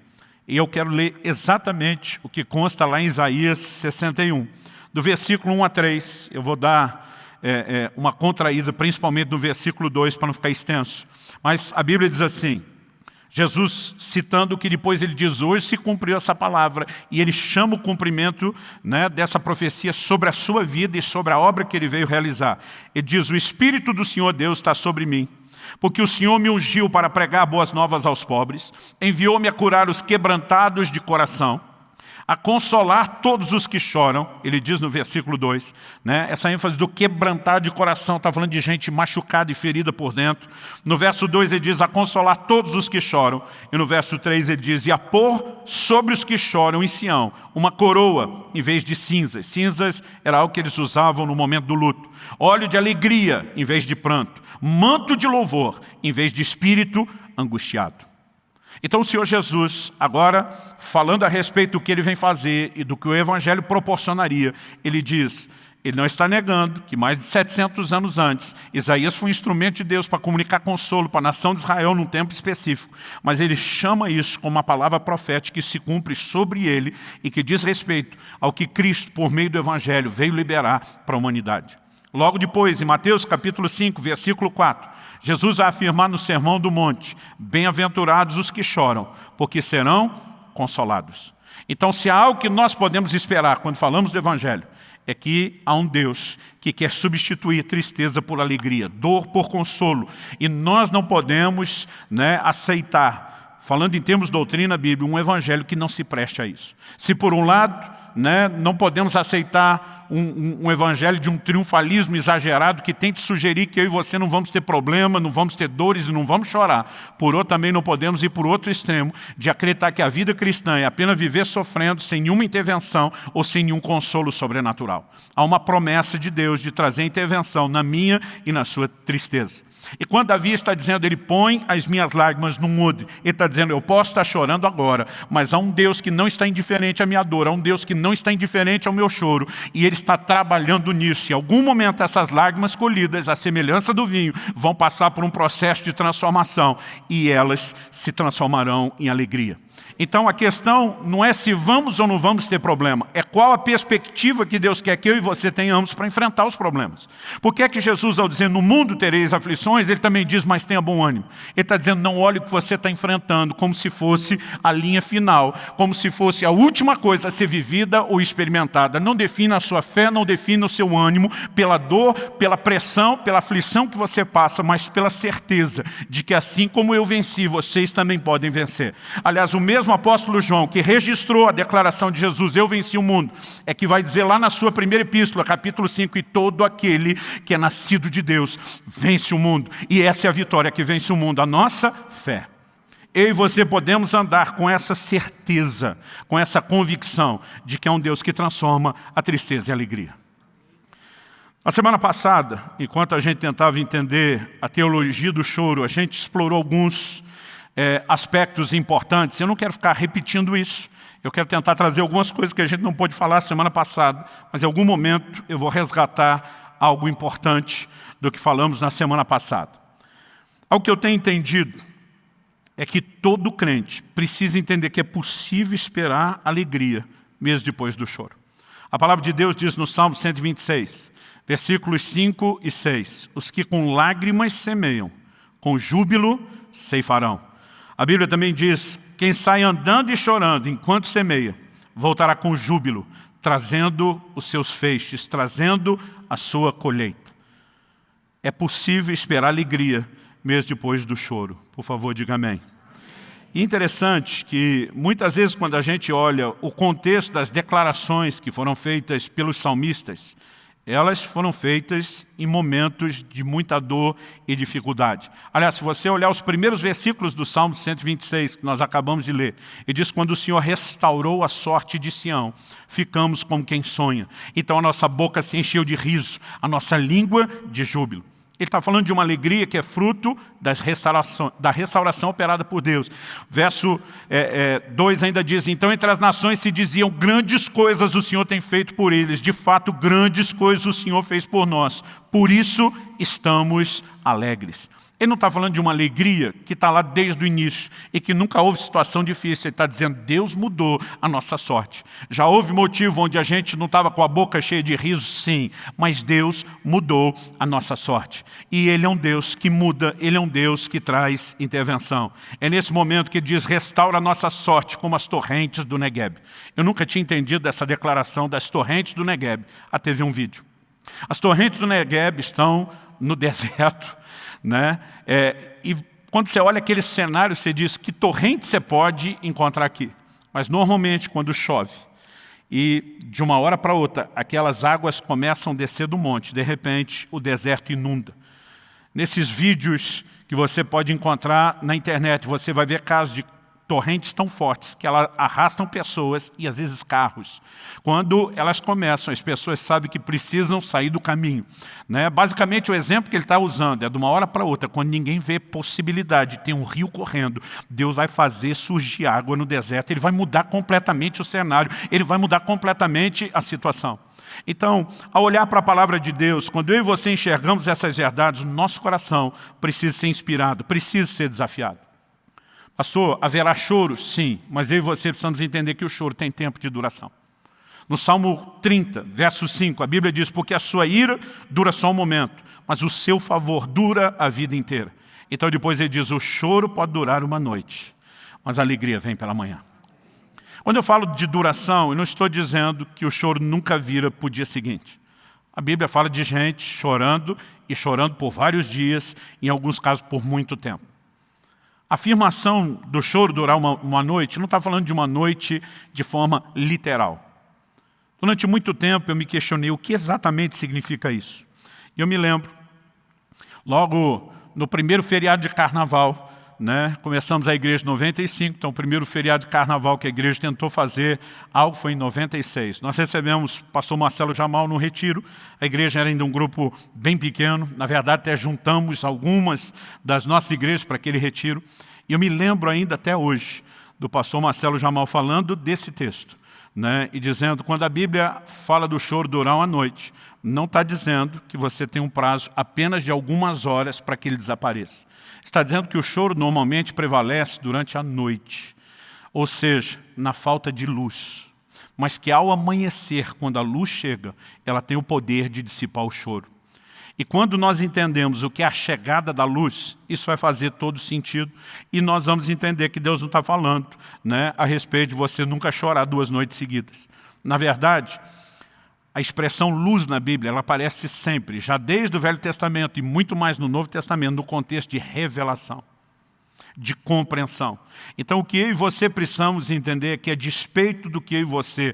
E eu quero ler exatamente o que consta lá em Isaías 61. Do versículo 1 a 3, eu vou dar é, é, uma contraída, principalmente no versículo 2, para não ficar extenso. Mas a Bíblia diz assim, Jesus citando que depois ele diz, hoje se cumpriu essa palavra, e ele chama o cumprimento né, dessa profecia sobre a sua vida e sobre a obra que ele veio realizar. Ele diz, o Espírito do Senhor Deus está sobre mim, porque o Senhor me ungiu para pregar boas novas aos pobres, enviou-me a curar os quebrantados de coração, a consolar todos os que choram, ele diz no versículo 2, né? essa ênfase do quebrantar de coração, está falando de gente machucada e ferida por dentro. No verso 2 ele diz, a consolar todos os que choram, e no verso 3 ele diz, e a pôr sobre os que choram em Sião, uma coroa em vez de cinzas. Cinzas era algo que eles usavam no momento do luto. Óleo de alegria em vez de pranto. Manto de louvor em vez de espírito angustiado. Então o Senhor Jesus, agora falando a respeito do que ele vem fazer e do que o Evangelho proporcionaria, ele diz, ele não está negando que mais de 700 anos antes, Isaías foi um instrumento de Deus para comunicar consolo para a nação de Israel num tempo específico. Mas ele chama isso como uma palavra profética que se cumpre sobre ele e que diz respeito ao que Cristo, por meio do Evangelho, veio liberar para a humanidade. Logo depois, em Mateus capítulo 5, versículo 4, Jesus vai afirmar no Sermão do Monte, bem-aventurados os que choram, porque serão consolados. Então, se há algo que nós podemos esperar quando falamos do Evangelho, é que há um Deus que quer substituir tristeza por alegria, dor por consolo. E nós não podemos né, aceitar, falando em termos de doutrina bíblica, um evangelho que não se preste a isso. Se por um lado né, não podemos aceitar um, um, um, evangelho de um triunfalismo exagerado que tente sugerir que eu e você não vamos ter problema, não vamos ter dores e não vamos chorar. Por outro, também não podemos ir por outro extremo de acreditar que a vida cristã é apenas viver sofrendo sem nenhuma intervenção ou sem nenhum consolo sobrenatural. Há uma promessa de Deus de trazer intervenção na minha e na sua tristeza. E quando Davi está dizendo, ele põe as minhas lágrimas no mudo, ele está dizendo, eu posso estar chorando agora, mas há um Deus que não está indiferente à minha dor, há um Deus que não está indiferente ao meu choro, e Ele está trabalhando nisso. Em algum momento essas lágrimas colhidas, a semelhança do vinho, vão passar por um processo de transformação, e elas se transformarão em alegria. Então a questão não é se vamos ou não vamos ter problema, é qual a perspectiva que Deus quer que eu e você tenhamos para enfrentar os problemas. Por que é que Jesus, ao dizer no mundo tereis aflições, ele também diz, mas tenha bom ânimo. Ele está dizendo, não olhe o que você está enfrentando, como se fosse a linha final, como se fosse a última coisa a ser vivida ou experimentada. Não defina a sua fé, não defina o seu ânimo pela dor, pela pressão, pela aflição que você passa, mas pela certeza de que assim como eu venci, vocês também podem vencer. Aliás, o mesmo mesmo apóstolo João, que registrou a declaração de Jesus, eu venci o mundo, é que vai dizer lá na sua primeira epístola, capítulo 5, e todo aquele que é nascido de Deus vence o mundo. E essa é a vitória que vence o mundo, a nossa fé. Eu e você podemos andar com essa certeza, com essa convicção de que é um Deus que transforma a tristeza em alegria. A semana passada, enquanto a gente tentava entender a teologia do choro, a gente explorou alguns é, aspectos importantes. Eu não quero ficar repetindo isso. Eu quero tentar trazer algumas coisas que a gente não pôde falar semana passada, mas em algum momento eu vou resgatar algo importante do que falamos na semana passada. Algo que eu tenho entendido é que todo crente precisa entender que é possível esperar alegria mesmo depois do choro. A palavra de Deus diz no Salmo 126, versículos 5 e 6, os que com lágrimas semeiam, com júbilo ceifarão. A Bíblia também diz, quem sai andando e chorando enquanto semeia, voltará com júbilo, trazendo os seus feixes, trazendo a sua colheita. É possível esperar alegria mesmo depois do choro. Por favor, diga amém. Interessante que muitas vezes quando a gente olha o contexto das declarações que foram feitas pelos salmistas, elas foram feitas em momentos de muita dor e dificuldade. Aliás, se você olhar os primeiros versículos do Salmo 126, que nós acabamos de ler, ele diz, quando o Senhor restaurou a sorte de Sião, ficamos como quem sonha. Então a nossa boca se encheu de riso, a nossa língua de júbilo. Ele está falando de uma alegria que é fruto das restauração, da restauração operada por Deus. Verso 2 é, é, ainda diz, então entre as nações se diziam, grandes coisas o Senhor tem feito por eles. De fato, grandes coisas o Senhor fez por nós. Por isso estamos alegres. Ele não está falando de uma alegria que está lá desde o início e que nunca houve situação difícil. Ele está dizendo, Deus mudou a nossa sorte. Já houve motivo onde a gente não estava com a boca cheia de riso, sim, mas Deus mudou a nossa sorte. E Ele é um Deus que muda, Ele é um Deus que traz intervenção. É nesse momento que diz, restaura a nossa sorte como as torrentes do Negueb. Eu nunca tinha entendido essa declaração das torrentes do Negueb, até ver um vídeo. As torrentes do Negueb estão no [LAUGHS] deserto, né? É, e quando você olha aquele cenário, você diz que torrente você pode encontrar aqui. Mas normalmente quando chove e de uma hora para outra aquelas águas começam a descer do monte, de repente o deserto inunda. Nesses vídeos que você pode encontrar na internet, você vai ver casos de torrentes tão fortes que elas arrastam pessoas e às vezes carros. Quando elas começam, as pessoas sabem que precisam sair do caminho. Né? Basicamente o exemplo que ele está usando é de uma hora para outra, quando ninguém vê possibilidade de ter um rio correndo, Deus vai fazer surgir água no deserto, ele vai mudar completamente o cenário, ele vai mudar completamente a situação. Então, ao olhar para a palavra de Deus, quando eu e você enxergamos essas verdades, o nosso coração precisa ser inspirado, precisa ser desafiado. Pastor, haverá choro? Sim, mas eu e você precisamos entender que o choro tem tempo de duração. No Salmo 30, verso 5, a Bíblia diz, porque a sua ira dura só um momento, mas o seu favor dura a vida inteira. Então depois ele diz, o choro pode durar uma noite, mas a alegria vem pela manhã. Quando eu falo de duração, eu não estou dizendo que o choro nunca vira para o dia seguinte. A Bíblia fala de gente chorando e chorando por vários dias, em alguns casos por muito tempo. Afirmação do choro durar uma, uma noite, não está falando de uma noite de forma literal. Durante muito tempo eu me questionei o que exatamente significa isso. E eu me lembro, logo no primeiro feriado de carnaval, né? Começamos a igreja em 95, então o primeiro feriado de carnaval que a igreja tentou fazer algo foi em 96. Nós recebemos, passou Marcelo Jamal no retiro, a igreja era ainda um grupo bem pequeno, na verdade até juntamos algumas das nossas igrejas para aquele retiro. E eu me lembro ainda até hoje do pastor Marcelo Jamal falando desse texto. Né, e dizendo, quando a Bíblia fala do choro durar uma noite, não está dizendo que você tem um prazo apenas de algumas horas para que ele desapareça. Está dizendo que o choro normalmente prevalece durante a noite, ou seja, na falta de luz. Mas que ao amanhecer, quando a luz chega, ela tem o poder de dissipar o choro. E quando nós entendemos o que é a chegada da luz, isso vai fazer todo sentido. E nós vamos entender que Deus não está falando né, a respeito de você nunca chorar duas noites seguidas. Na verdade, a expressão luz na Bíblia, ela aparece sempre, já desde o Velho Testamento e muito mais no Novo Testamento, no contexto de revelação, de compreensão. Então o que eu e você precisamos entender é que a despeito do que eu e você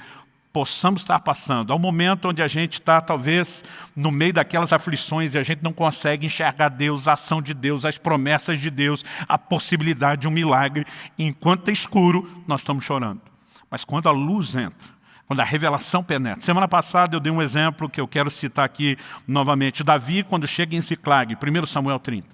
possamos estar passando, ao momento onde a gente está talvez no meio daquelas aflições e a gente não consegue enxergar Deus, a ação de Deus, as promessas de Deus, a possibilidade de um milagre, enquanto é escuro, nós estamos chorando. Mas quando a luz entra, quando a revelação penetra. Semana passada eu dei um exemplo que eu quero citar aqui novamente. Davi, quando chega em Ziclag, 1 Samuel 30.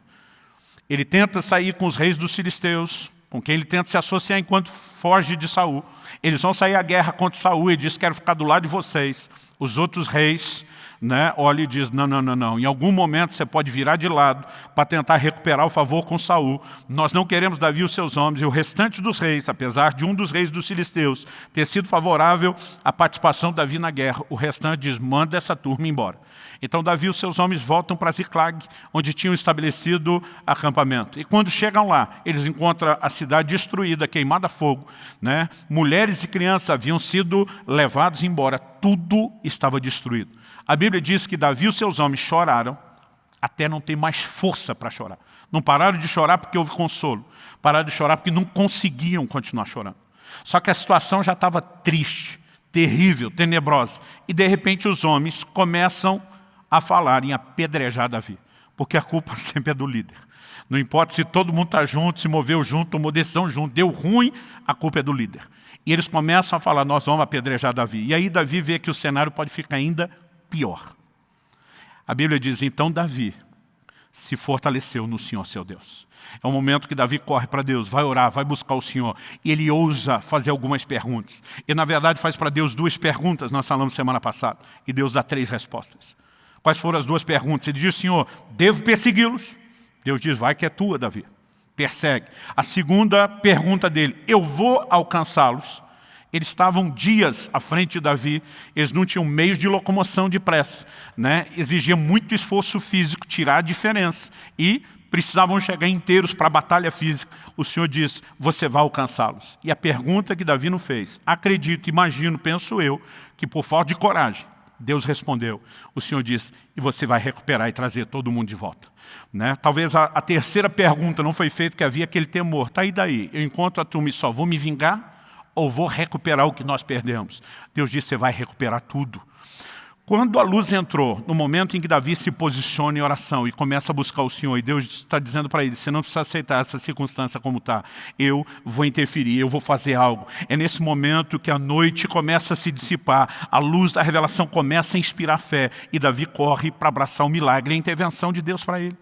Ele tenta sair com os reis dos filisteus, com quem ele tenta se associar enquanto foge de Saul. Eles vão sair à guerra contra Saul e diz, quero ficar do lado de vocês. Os outros reis né, olha e diz, não, não, não, não, em algum momento você pode virar de lado para tentar recuperar o favor com Saul. Nós não queremos Davi e os seus homens e o restante dos reis, apesar de um dos reis dos filisteus ter sido favorável à participação de Davi na guerra, o restante diz, manda essa turma embora. Então Davi e os seus homens voltam para Ziclag, onde tinham estabelecido acampamento. E quando chegam lá, eles encontram a cidade destruída, queimada a fogo. Né? Mulheres e crianças haviam sido levados embora, tudo estava destruído. A Bíblia diz que Davi e os seus homens choraram até não ter mais força para chorar. Não pararam de chorar porque houve consolo. Pararam de chorar porque não conseguiam continuar chorando. Só que a situação já estava triste, terrível, tenebrosa. E de repente os homens começam a falar em apedrejar Davi. Porque a culpa [LAUGHS] sempre é do líder. Não importa se todo mundo está junto, se moveu junto, tomou decisão junto, deu ruim, a culpa é do líder. E eles começam a falar, nós vamos apedrejar Davi. E aí Davi vê que o cenário pode ficar ainda pior. A Bíblia diz, então Davi se fortaleceu no Senhor seu Deus. É o momento que Davi corre para Deus, vai orar, vai buscar o Senhor. E ele ousa fazer algumas perguntas. E na verdade faz para Deus duas perguntas, nós falamos semana passada. E Deus dá três respostas. Quais foram as duas perguntas? Ele diz, Senhor, devo persegui-los? Deus diz, vai que é tua, Davi. Persegue. A segunda pergunta dele, eu vou alcançá-los? Eles estavam dias à frente de Davi, eles não tinham meios de locomoção depressa. Né? Exigia muito esforço físico, tirar a diferença. E precisavam chegar inteiros para a batalha física. O Senhor diz, você vai alcançá-los. E a pergunta que Davi não fez, acredito, imagino, penso eu, que por falta de coragem, Deus respondeu. O Senhor diz, e você vai recuperar e trazer todo mundo de volta. Né? Talvez a, a terceira pergunta não foi feita porque havia aquele temor. Está aí daí, eu encontro a turma e só vou me vingar ou vou recuperar o que nós perdemos? Deus disse, você vai recuperar tudo. Quando a luz entrou, no momento em que Davi se posiciona em oração e começa a buscar o Senhor, e Deus está dizendo para ele, você não precisa aceitar essa circunstância como está, eu vou interferir, eu vou fazer algo. É nesse momento que a noite começa a se dissipar, a luz da revelação começa a inspirar fé, e Davi corre para abraçar o milagre, a intervenção de Deus para ele.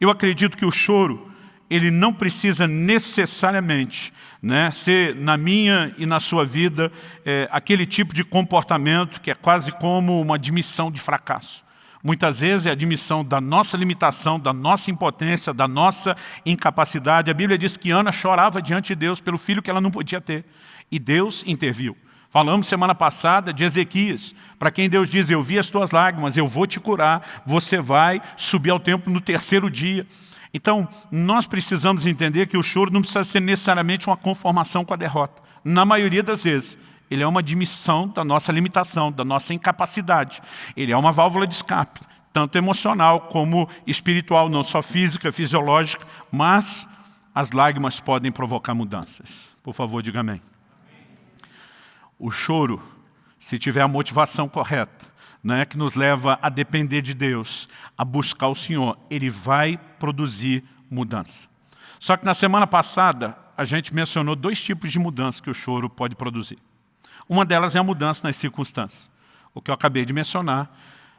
Eu acredito que o choro ele não precisa necessariamente né, ser, na minha e na sua vida, é, aquele tipo de comportamento que é quase como uma admissão de fracasso. Muitas vezes é a admissão da nossa limitação, da nossa impotência, da nossa incapacidade. A Bíblia diz que Ana chorava diante de Deus pelo filho que ela não podia ter. E Deus interviu. Falamos semana passada de Ezequias, para quem Deus diz, eu vi as tuas lágrimas, eu vou te curar, você vai subir ao templo no terceiro dia. Então, nós precisamos entender que o choro não precisa ser necessariamente uma conformação com a derrota. Na maioria das vezes, ele é uma admissão da nossa limitação, da nossa incapacidade. Ele é uma válvula de escape, tanto emocional como espiritual, não só física, fisiológica, mas as lágrimas podem provocar mudanças. Por favor, diga amém. O choro, se tiver a motivação correta, né, que nos leva a depender de Deus, a buscar o Senhor, Ele vai produzir mudança. Só que na semana passada, a gente mencionou dois tipos de mudança que o choro pode produzir. Uma delas é a mudança nas circunstâncias. O que eu acabei de mencionar,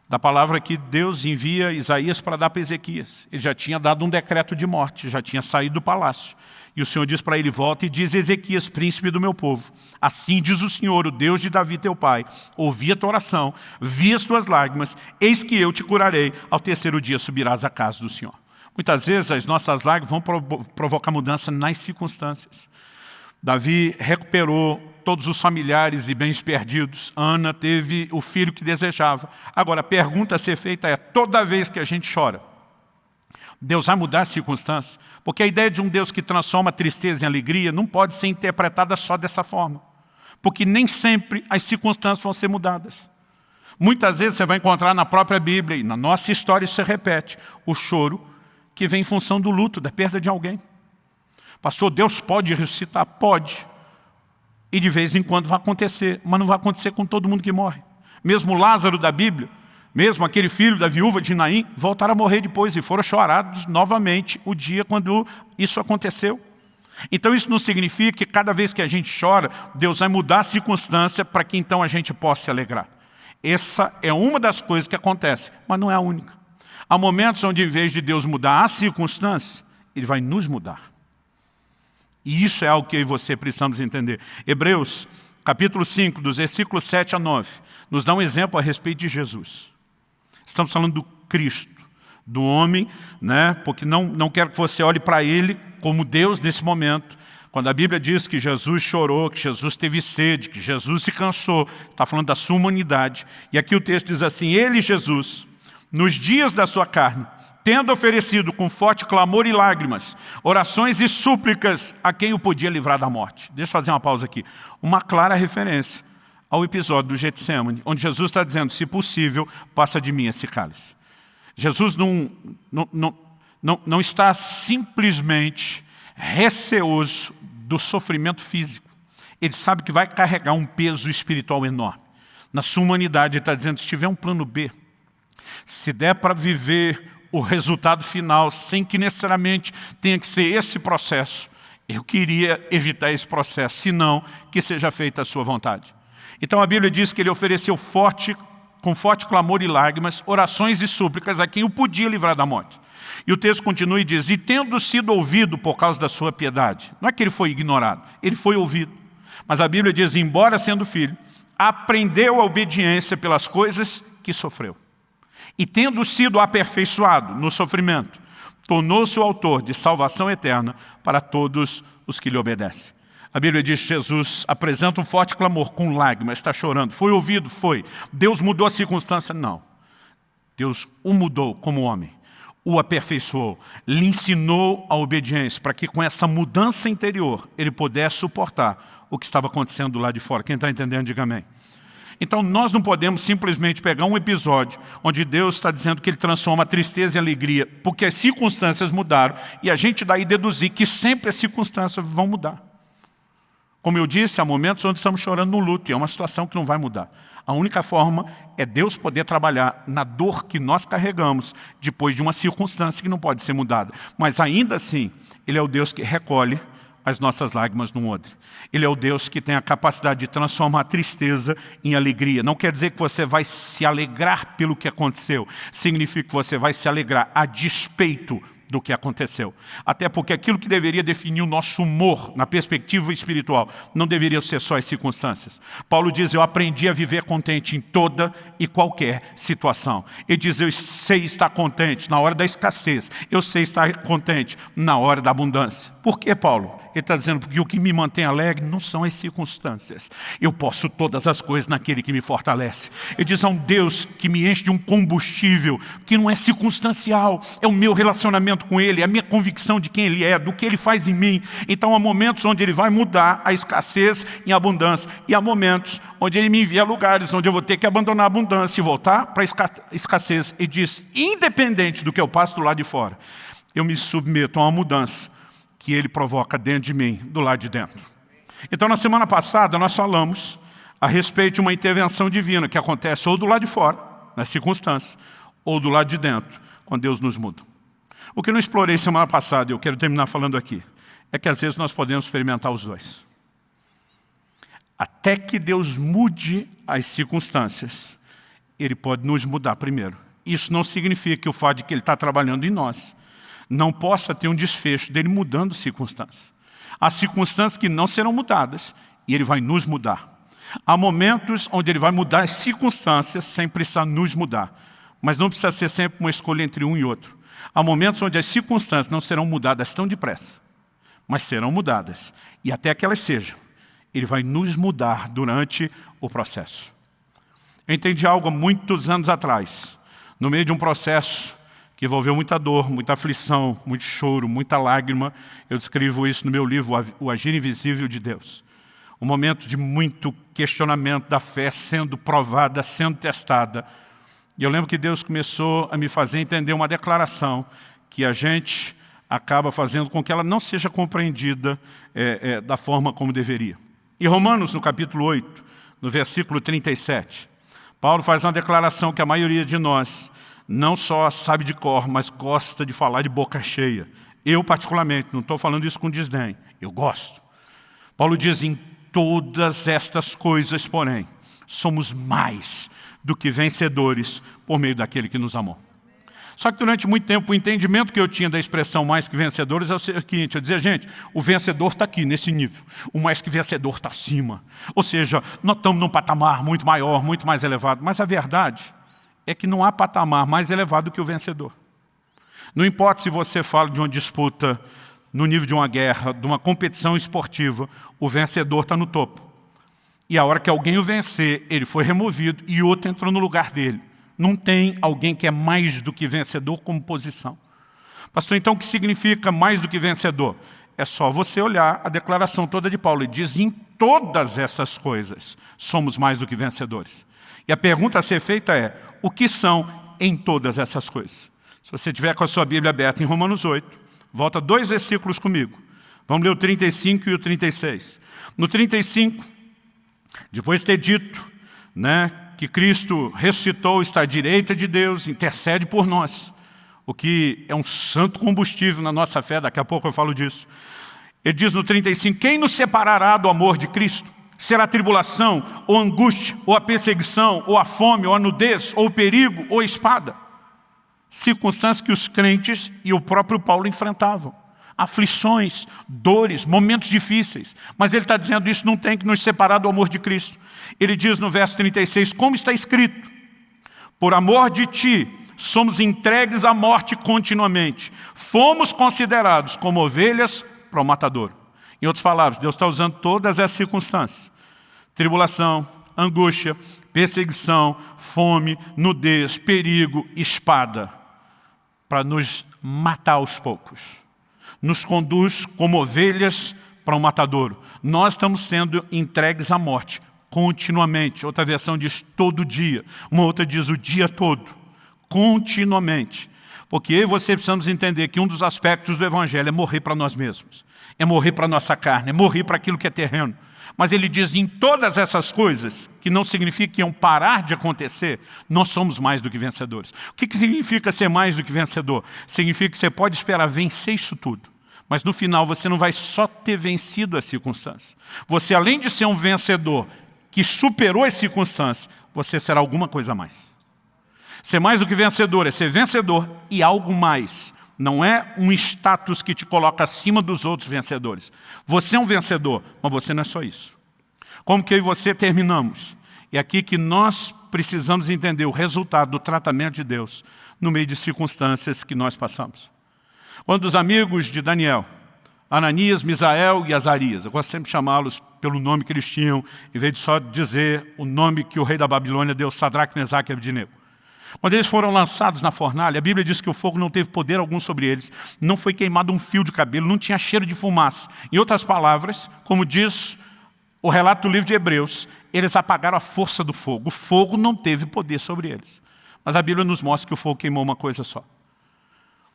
da palavra que Deus envia Isaías para dar para Ezequias. Ele já tinha dado um decreto de morte, já tinha saído do palácio. E o Senhor diz para ele, volta e diz, Ezequias, príncipe do meu povo, assim diz o Senhor, o Deus de Davi teu pai, ouvi a tua oração, vi as tuas lágrimas, eis que eu te curarei, ao terceiro dia subirás à casa do Senhor. Muitas vezes as nossas lágrimas vão provocar mudança nas circunstâncias. Davi recuperou todos os familiares e bens perdidos. Ana teve o filho que desejava. Agora, a pergunta a ser feita é, toda vez que a gente chora, Deus vai mudar as circunstâncias. Porque a ideia de um Deus que transforma tristeza em alegria não pode ser interpretada só dessa forma. Porque nem sempre as circunstâncias vão ser mudadas. Muitas vezes você vai encontrar na própria Bíblia, e na nossa história isso se repete, o choro que vem em função do luto, da perda de alguém. Pastor, Deus pode ressuscitar? Pode. E de vez em quando vai acontecer, mas não vai acontecer com todo mundo que morre. Mesmo Lázaro da Bíblia, mesmo aquele filho da viúva de Naim, voltaram a morrer depois e foram chorados novamente o dia quando isso aconteceu. Então isso não significa que cada vez que a gente chora, Deus vai mudar a circunstância para que então a gente possa se alegrar. Essa é uma das coisas que acontece, mas não é a única. Há momentos onde, em vez de Deus mudar a circunstância, Ele vai nos mudar. E isso é algo que eu e você precisamos entender. Hebreus, capítulo 5, dos versículos 7 a 9, nos dá um exemplo a respeito de Jesus. Estamos falando do Cristo, do homem, né? porque não, não quero que você olhe para ele como Deus nesse momento. Quando a Bíblia diz que Jesus chorou, que Jesus teve sede, que Jesus se cansou, está falando da sua humanidade. E aqui o texto diz assim, Ele, Jesus, nos dias da sua carne, tendo oferecido com forte clamor e lágrimas, orações e súplicas a quem o podia livrar da morte. Deixa eu fazer uma pausa aqui. Uma clara referência ao episódio do Getsemane, onde Jesus está dizendo, se possível, passa de mim esse cálice. Jesus não, não, não, não, não está simplesmente receoso do sofrimento físico. Ele sabe que vai carregar um peso espiritual enorme. Na sua humanidade, ele está dizendo, se tiver um plano B, se der para viver o resultado final, sem que necessariamente tenha que ser esse processo, eu queria evitar esse processo, senão que seja feita a sua vontade. Então a Bíblia diz que ele ofereceu forte, com forte clamor e lágrimas, orações e súplicas a quem o podia livrar da morte. E o texto continua e diz, e tendo sido ouvido por causa da sua piedade, não é que ele foi ignorado, ele foi ouvido. Mas a Bíblia diz, embora sendo filho, aprendeu a obediência pelas coisas que sofreu. E tendo sido aperfeiçoado no sofrimento, tornou-se o autor de salvação eterna para todos os que lhe obedecem. A Bíblia diz que Jesus apresenta um forte clamor com lágrimas, está chorando. Foi ouvido? Foi. Deus mudou a circunstância? Não. Deus o mudou como homem, o aperfeiçoou, lhe ensinou a obediência, para que com essa mudança interior ele pudesse suportar o que estava acontecendo do lado de fora. Quem está entendendo, diga amém. Então nós não podemos simplesmente pegar um episódio onde Deus está dizendo que Ele transforma tristeza em alegria, porque as circunstâncias mudaram, e a gente daí deduzir que sempre as circunstâncias vão mudar. Como eu disse, há momentos onde estamos chorando no luto, e é uma situação que não vai mudar. A única forma é Deus poder trabalhar na dor que nós carregamos, depois de uma circunstância que não pode ser mudada. Mas ainda assim, Ele é o Deus que recolhe as nossas lágrimas no odre. Ele é o Deus que tem a capacidade de transformar a tristeza em alegria. Não quer dizer que você vai se alegrar pelo que aconteceu. Significa que você vai se alegrar a despeito do que aconteceu. Até porque aquilo que deveria definir o nosso humor na perspectiva espiritual não deveria ser só as circunstâncias. Paulo diz, eu aprendi a viver contente em toda e qualquer situação. Ele diz, eu sei estar contente na hora da escassez, eu sei estar contente na hora da abundância. Por que, Paulo? Ele está dizendo, porque o que me mantém alegre não são as circunstâncias. Eu posso todas as coisas naquele que me fortalece. Ele diz, há um Deus que me enche de um combustível que não é circunstancial, é o meu relacionamento com Ele, é a minha convicção de quem Ele é, do que Ele faz em mim. Então há momentos onde Ele vai mudar a escassez em abundância. E há momentos onde Ele me envia a lugares onde eu vou ter que abandonar a abundância e voltar para a escassez. E diz, independente do que eu passo do lado de fora, eu me submeto a uma mudança que Ele provoca dentro de mim, do lado de dentro. Então na semana passada nós falamos a respeito de uma intervenção divina que acontece ou do lado de fora, nas circunstâncias, ou do lado de dentro, quando Deus nos muda. O que eu não explorei semana passada, e eu quero terminar falando aqui, é que às vezes nós podemos experimentar os dois. Até que Deus mude as circunstâncias, Ele pode nos mudar primeiro. Isso não significa que o fato de que Ele está trabalhando em nós não possa ter um desfecho dele mudando circunstâncias. Há circunstâncias que não serão mudadas e Ele vai nos mudar. Há momentos onde Ele vai mudar as circunstâncias sem precisar nos mudar. Mas não precisa ser sempre uma escolha entre um e outro. Há momentos onde as circunstâncias não serão mudadas tão depressa, mas serão mudadas. E até que elas sejam, Ele vai nos mudar durante o processo. Eu entendi algo há muitos anos atrás, no meio de um processo que envolveu muita dor, muita aflição, muito choro, muita lágrima. Eu descrevo isso no meu livro, O Agir Invisível de Deus. Um momento de muito questionamento da fé sendo provada, sendo testada, e eu lembro que Deus começou a me fazer entender uma declaração que a gente acaba fazendo com que ela não seja compreendida é, é, da forma como deveria. Em Romanos, no capítulo 8, no versículo 37, Paulo faz uma declaração que a maioria de nós não só sabe de cor, mas gosta de falar de boca cheia. Eu, particularmente, não estou falando isso com desdém, eu gosto. Paulo diz, em todas estas coisas, porém, somos mais do que vencedores por meio daquele que nos amou. Só que durante muito tempo o entendimento que eu tinha da expressão mais que vencedores é o seguinte, eu dizia, gente, o vencedor está aqui, nesse nível, o mais que vencedor está acima. Ou seja, nós estamos num patamar muito maior, muito mais elevado, mas a verdade é que não há patamar mais elevado que o vencedor. Não importa se você fala de uma disputa no nível de uma guerra, de uma competição esportiva, o vencedor está no topo. E a hora que alguém o vencer, ele foi removido e outro entrou no lugar dele. Não tem alguém que é mais do que vencedor como posição. Pastor, então o que significa mais do que vencedor? É só você olhar a declaração toda de Paulo. Ele diz, em todas essas coisas, somos mais do que vencedores. E a pergunta a ser feita é, o que são em todas essas coisas? Se você tiver com a sua Bíblia aberta em Romanos 8, volta dois versículos comigo. Vamos ler o 35 e o 36. No 35, depois de ter dito né, que Cristo ressuscitou, está à direita de Deus, intercede por nós, o que é um santo combustível na nossa fé, daqui a pouco eu falo disso. Ele diz no 35, quem nos separará do amor de Cristo? Será tribulação, ou angústia, ou a perseguição, ou a fome, ou a nudez, ou o perigo, ou a espada? Circunstâncias que os crentes e o próprio Paulo enfrentavam aflições, dores, momentos difíceis. Mas ele está dizendo isso não tem que nos separar do amor de Cristo. Ele diz no verso 36, como está escrito, por amor de ti, somos entregues à morte continuamente. Fomos considerados como ovelhas para o matador. Em outras palavras, Deus está usando todas essas circunstâncias. Tribulação, angústia, perseguição, fome, nudez, perigo, espada, para nos matar aos poucos. Nos conduz como ovelhas para o um matadouro. Nós estamos sendo entregues à morte continuamente. Outra versão diz todo dia. Uma outra diz o dia todo. Continuamente. Porque eu e você precisamos entender que um dos aspectos do Evangelho é morrer para nós mesmos. É morrer para a nossa carne, é morrer para aquilo que é terreno. Mas ele diz em todas essas coisas, que não significa que iam parar de acontecer, nós somos mais do que vencedores. O que, que significa ser mais do que vencedor? Significa que você pode esperar vencer isso tudo. Mas no final você não vai só ter vencido as circunstâncias. Você, além de ser um vencedor que superou as circunstâncias, você será alguma coisa a mais. Ser mais do que vencedor é ser vencedor e algo mais. Não é um status que te coloca acima dos outros vencedores. Você é um vencedor, mas você não é só isso. Como que eu e você terminamos? É aqui que nós precisamos entender o resultado do tratamento de Deus no meio de circunstâncias que nós passamos. Quando os amigos de Daniel, Ananias, Misael e Azarias, eu gosto sempre de chamá-los pelo nome que eles tinham, em vez de só dizer o nome que o rei da Babilônia deu, Sadraque, Mesaque e. Quando eles foram lançados na fornalha, a Bíblia diz que o fogo não teve poder algum sobre eles, não foi queimado um fio de cabelo, não tinha cheiro de fumaça. Em outras palavras, como diz o relato do livro de Hebreus, eles apagaram a força do fogo. O fogo não teve poder sobre eles. Mas a Bíblia nos mostra que o fogo queimou uma coisa só.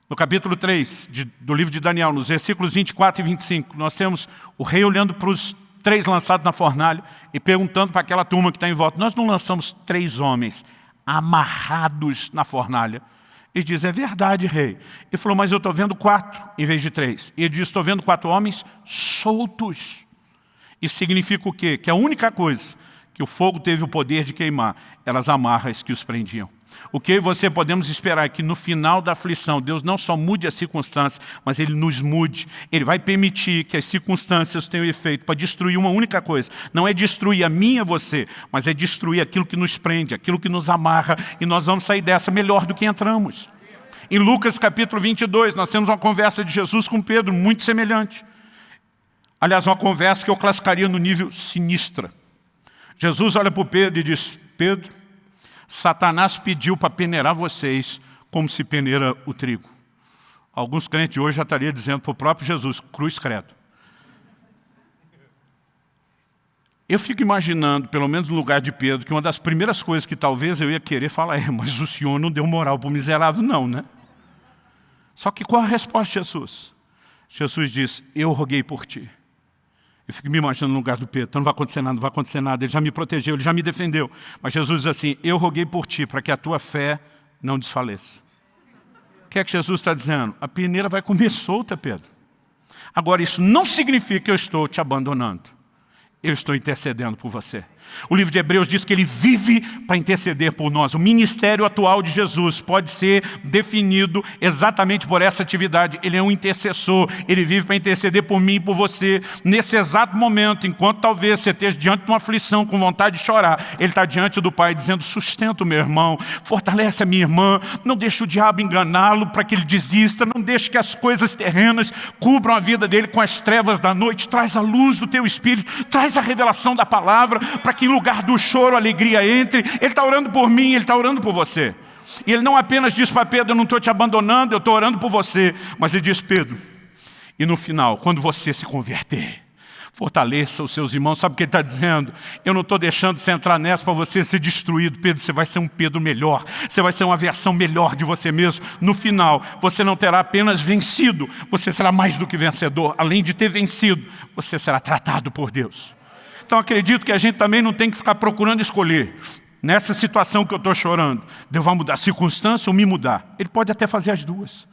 No capítulo 3 de, do livro de Daniel, nos versículos 24 e 25, nós temos o rei olhando para os três lançados na fornalha e perguntando para aquela turma que está em volta, nós não lançamos três homens, amarrados na fornalha. Ele diz, é verdade, rei. Ele falou, mas eu estou vendo quatro em vez de três. Ele diz, estou vendo quatro homens soltos. Isso significa o quê? Que a única coisa que o fogo teve o poder de queimar eram as amarras que os prendiam. O que você podemos esperar é que no final da aflição, Deus não só mude as circunstâncias, mas Ele nos mude. Ele vai permitir que as circunstâncias tenham efeito para destruir uma única coisa. Não é destruir a minha você, mas é destruir aquilo que nos prende, aquilo que nos amarra, e nós vamos sair dessa melhor do que entramos. Em Lucas capítulo 22, nós temos uma conversa de Jesus com Pedro, muito semelhante. Aliás, uma conversa que eu classificaria no nível sinistra. Jesus olha para Pedro e diz, Pedro, Satanás pediu para peneirar vocês como se peneira o trigo. Alguns crentes hoje já estariam dizendo para o próprio Jesus, cruz credo. Eu fico imaginando, pelo menos no lugar de Pedro, que uma das primeiras coisas que talvez eu ia querer falar é, mas o Senhor não deu moral para o miserável, não, né? Só que qual a resposta de Jesus? Jesus diz, eu roguei por ti. Eu fico me imaginando no lugar do Pedro, então não vai acontecer nada, não vai acontecer nada, ele já me protegeu, ele já me defendeu. Mas Jesus diz assim, eu roguei por ti, para que a tua fé não desfaleça. O que é que Jesus está dizendo? A peneira vai comer solta, Pedro. Agora, isso não significa que eu estou te abandonando. Eu estou intercedendo por você. O livro de Hebreus diz que ele vive para interceder por nós. O ministério atual de Jesus pode ser definido exatamente por essa atividade. Ele é um intercessor, ele vive para interceder por mim e por você. Nesse exato momento, enquanto talvez você esteja diante de uma aflição, com vontade de chorar, ele está diante do Pai dizendo, sustenta o meu irmão, fortalece a minha irmã, não deixe o diabo enganá-lo para que ele desista, não deixe que as coisas terrenas cubram a vida dele com as trevas da noite, traz a luz do teu Espírito, traz a revelação da palavra, para que em lugar do choro, a alegria entre. Ele está orando por mim, Ele está orando por você. E ele não apenas diz para Pedro, eu não estou te abandonando, eu estou orando por você. Mas ele diz, Pedro, e no final, quando você se converter, fortaleça os seus irmãos. Sabe o que ele está dizendo? Eu não estou deixando você entrar nessa para você ser destruído. Pedro, você vai ser um Pedro melhor. Você vai ser uma versão melhor de você mesmo. No final, você não terá apenas vencido, você será mais do que vencedor. Além de ter vencido, você será tratado por Deus. Então acredito que a gente também não tem que ficar procurando escolher. Nessa situação que eu estou chorando, Deus vai mudar a circunstância ou me mudar. Ele pode até fazer as duas.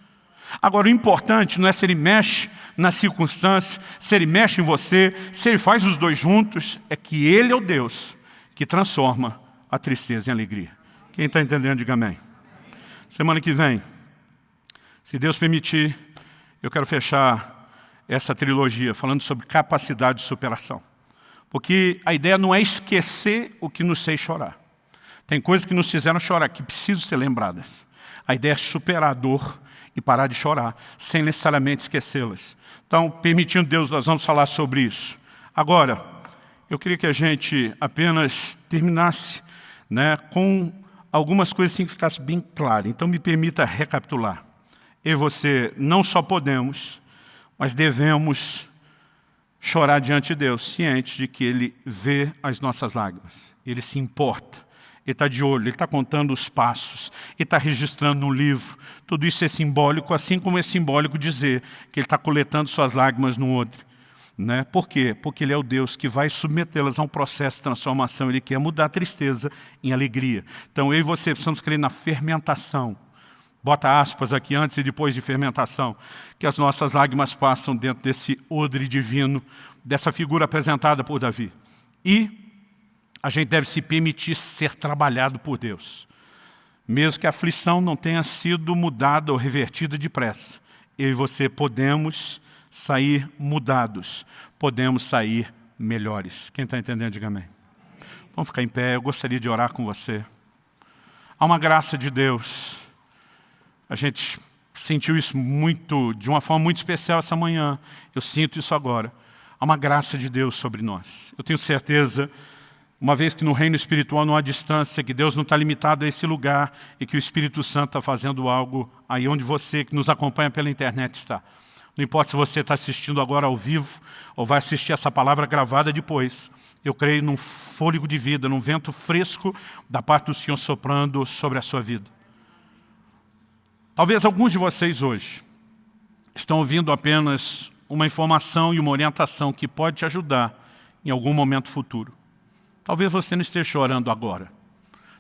Agora, o importante não é se ele mexe na circunstância, se ele mexe em você, se ele faz os dois juntos, é que ele é o Deus que transforma a tristeza em alegria. Quem está entendendo, diga amém. Semana que vem, se Deus permitir, eu quero fechar essa trilogia falando sobre capacidade de superação. Porque a ideia não é esquecer o que nos fez chorar. Tem coisas que nos fizeram chorar, que precisam ser lembradas. A ideia é superar a dor e parar de chorar, sem necessariamente esquecê-las. Então, permitindo Deus, nós vamos falar sobre isso. Agora, eu queria que a gente apenas terminasse né, com algumas coisas assim que ficasse bem claro. Então, me permita recapitular. Eu e você não só podemos, mas devemos chorar diante de Deus, ciente de que Ele vê as nossas lágrimas. Ele se importa. Ele está de olho, ele está contando os passos, ele está registrando no livro. Tudo isso é simbólico, assim como é simbólico dizer que ele está coletando suas lágrimas no outro. Né? Por quê? Porque ele é o Deus que vai submetê-las a um processo de transformação. Ele quer mudar a tristeza em alegria. Então eu e você precisamos crer na fermentação bota aspas aqui antes e depois de fermentação, que as nossas lágrimas passam dentro desse odre divino, dessa figura apresentada por Davi. E a gente deve se permitir ser trabalhado por Deus. Mesmo que a aflição não tenha sido mudada ou revertida depressa, eu e você podemos sair mudados, podemos sair melhores. Quem está entendendo, diga amém. Vamos ficar em pé, eu gostaria de orar com você. Há uma graça de Deus a gente sentiu isso muito, de uma forma muito especial essa manhã. Eu sinto isso agora. Há uma graça de Deus sobre nós. Eu tenho certeza, uma vez que no reino espiritual não há distância, que Deus não está limitado a esse lugar e que o Espírito Santo está fazendo algo aí onde você, que nos acompanha pela internet, está. Não importa se você está assistindo agora ao vivo ou vai assistir essa palavra gravada depois. Eu creio num fôlego de vida, num vento fresco da parte do Senhor soprando sobre a sua vida. Talvez alguns de vocês hoje estão ouvindo apenas uma informação e uma orientação que pode te ajudar em algum momento futuro. Talvez você não esteja chorando agora.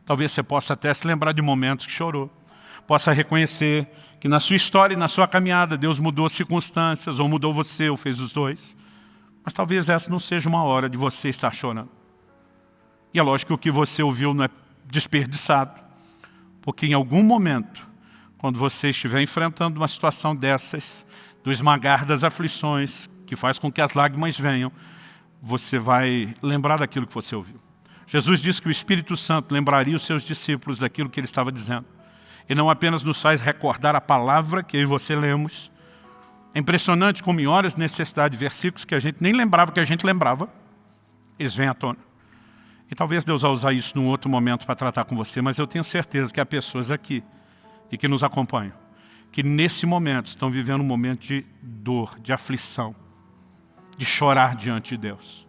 Talvez você possa até se lembrar de momentos que chorou. Possa reconhecer que na sua história e na sua caminhada Deus mudou as circunstâncias, ou mudou você, ou fez os dois. Mas talvez essa não seja uma hora de você estar chorando. E é lógico que o que você ouviu não é desperdiçado. Porque em algum momento quando você estiver enfrentando uma situação dessas, do esmagar das aflições, que faz com que as lágrimas venham, você vai lembrar daquilo que você ouviu. Jesus disse que o Espírito Santo lembraria os seus discípulos daquilo que ele estava dizendo. E não apenas nos faz recordar a palavra que eu e você lemos. É impressionante como em horas de necessidade, versículos que a gente nem lembrava que a gente lembrava, eles vêm à tona. E talvez Deus vá usar isso num outro momento para tratar com você, mas eu tenho certeza que há pessoas aqui e que nos acompanham, que nesse momento estão vivendo um momento de dor, de aflição, de chorar diante de Deus.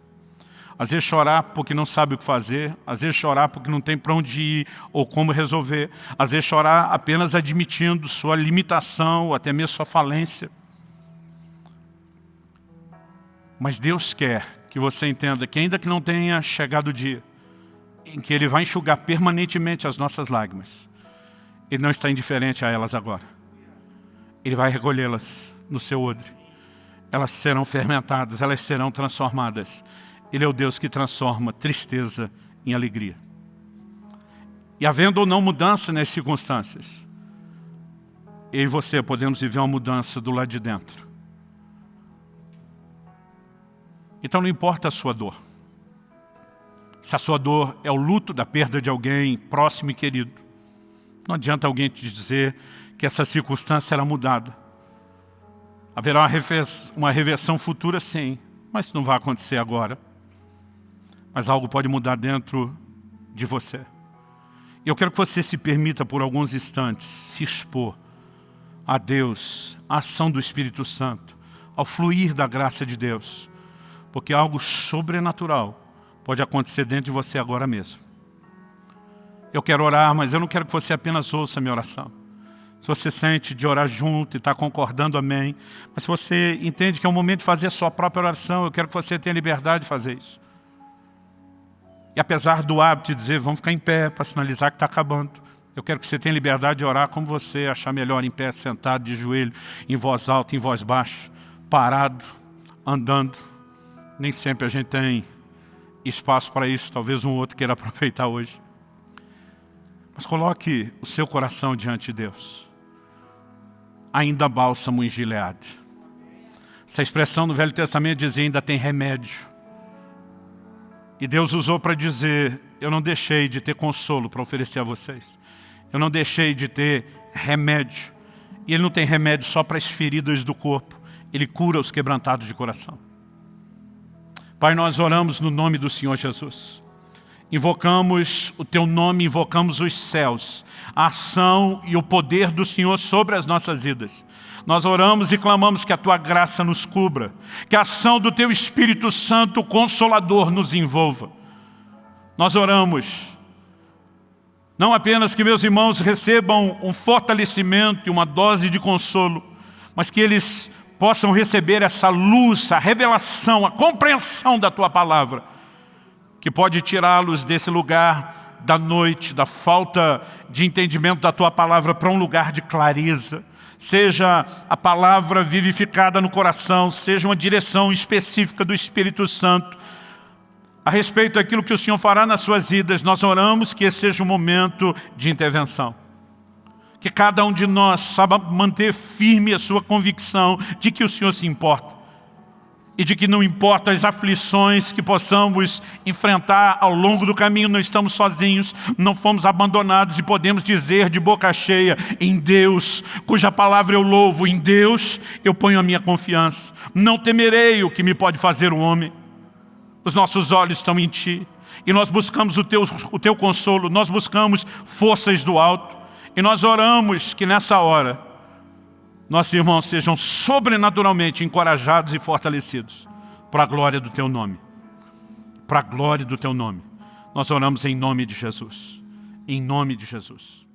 Às vezes chorar porque não sabe o que fazer, às vezes chorar porque não tem para onde ir ou como resolver, às vezes chorar apenas admitindo sua limitação ou até mesmo sua falência. Mas Deus quer que você entenda que ainda que não tenha chegado o dia em que Ele vai enxugar permanentemente as nossas lágrimas, ele não está indiferente a elas agora. Ele vai recolhê-las no seu odre. Elas serão fermentadas, elas serão transformadas. Ele é o Deus que transforma tristeza em alegria. E havendo ou não mudança nas circunstâncias, eu e você podemos viver uma mudança do lado de dentro. Então não importa a sua dor. Se a sua dor é o luto da perda de alguém próximo e querido, não adianta alguém te dizer que essa circunstância será mudada. Haverá uma reversão futura, sim, mas não vai acontecer agora. Mas algo pode mudar dentro de você. Eu quero que você se permita por alguns instantes se expor a Deus, a ação do Espírito Santo, ao fluir da graça de Deus. Porque algo sobrenatural pode acontecer dentro de você agora mesmo. Eu quero orar, mas eu não quero que você apenas ouça a minha oração. Se você sente de orar junto e está concordando, amém. Mas se você entende que é o momento de fazer a sua própria oração, eu quero que você tenha liberdade de fazer isso. E apesar do hábito de dizer, vamos ficar em pé para sinalizar que está acabando, eu quero que você tenha liberdade de orar como você achar melhor, em pé, sentado, de joelho, em voz alta, em voz baixa, parado, andando. Nem sempre a gente tem espaço para isso, talvez um outro queira [LAUGHS] aproveitar hoje. Mas coloque o seu coração diante de Deus. Ainda bálsamo em Gileade. Essa expressão no Velho Testamento dizia ainda tem remédio. E Deus usou para dizer, eu não deixei de ter consolo para oferecer a vocês. Eu não deixei de ter remédio. E Ele não tem remédio só para as feridas do corpo. Ele cura os quebrantados de coração. Pai, nós oramos no nome do Senhor Jesus. Invocamos o Teu nome, invocamos os céus, a ação e o poder do Senhor sobre as nossas vidas. Nós oramos e clamamos que a Tua graça nos cubra, que a ação do Teu Espírito Santo Consolador nos envolva. Nós oramos, não apenas que meus irmãos recebam um fortalecimento e uma dose de consolo, mas que eles possam receber essa luz, a revelação, a compreensão da Tua Palavra, que pode tirá-los desse lugar da noite, da falta de entendimento da Tua Palavra para um lugar de clareza, seja a palavra vivificada no coração, seja uma direção específica do Espírito Santo, a respeito daquilo que o Senhor fará nas suas vidas, nós oramos que esse seja um momento de intervenção. Que cada um de nós saiba manter firme a sua convicção de que o Senhor se importa. E de que não importa as aflições que possamos enfrentar ao longo do caminho, não estamos sozinhos, não fomos abandonados e podemos dizer de boca cheia, em Deus, cuja palavra eu louvo, em Deus eu ponho a minha confiança. Não temerei o que me pode fazer o homem. Os nossos olhos estão em Ti. E nós buscamos o teu, o teu consolo, nós buscamos forças do alto. E nós oramos que nessa hora, nossos irmãos sejam sobrenaturalmente encorajados e fortalecidos para a glória do Teu nome. Para a glória do Teu nome. Nós oramos em nome de Jesus. Em nome de Jesus.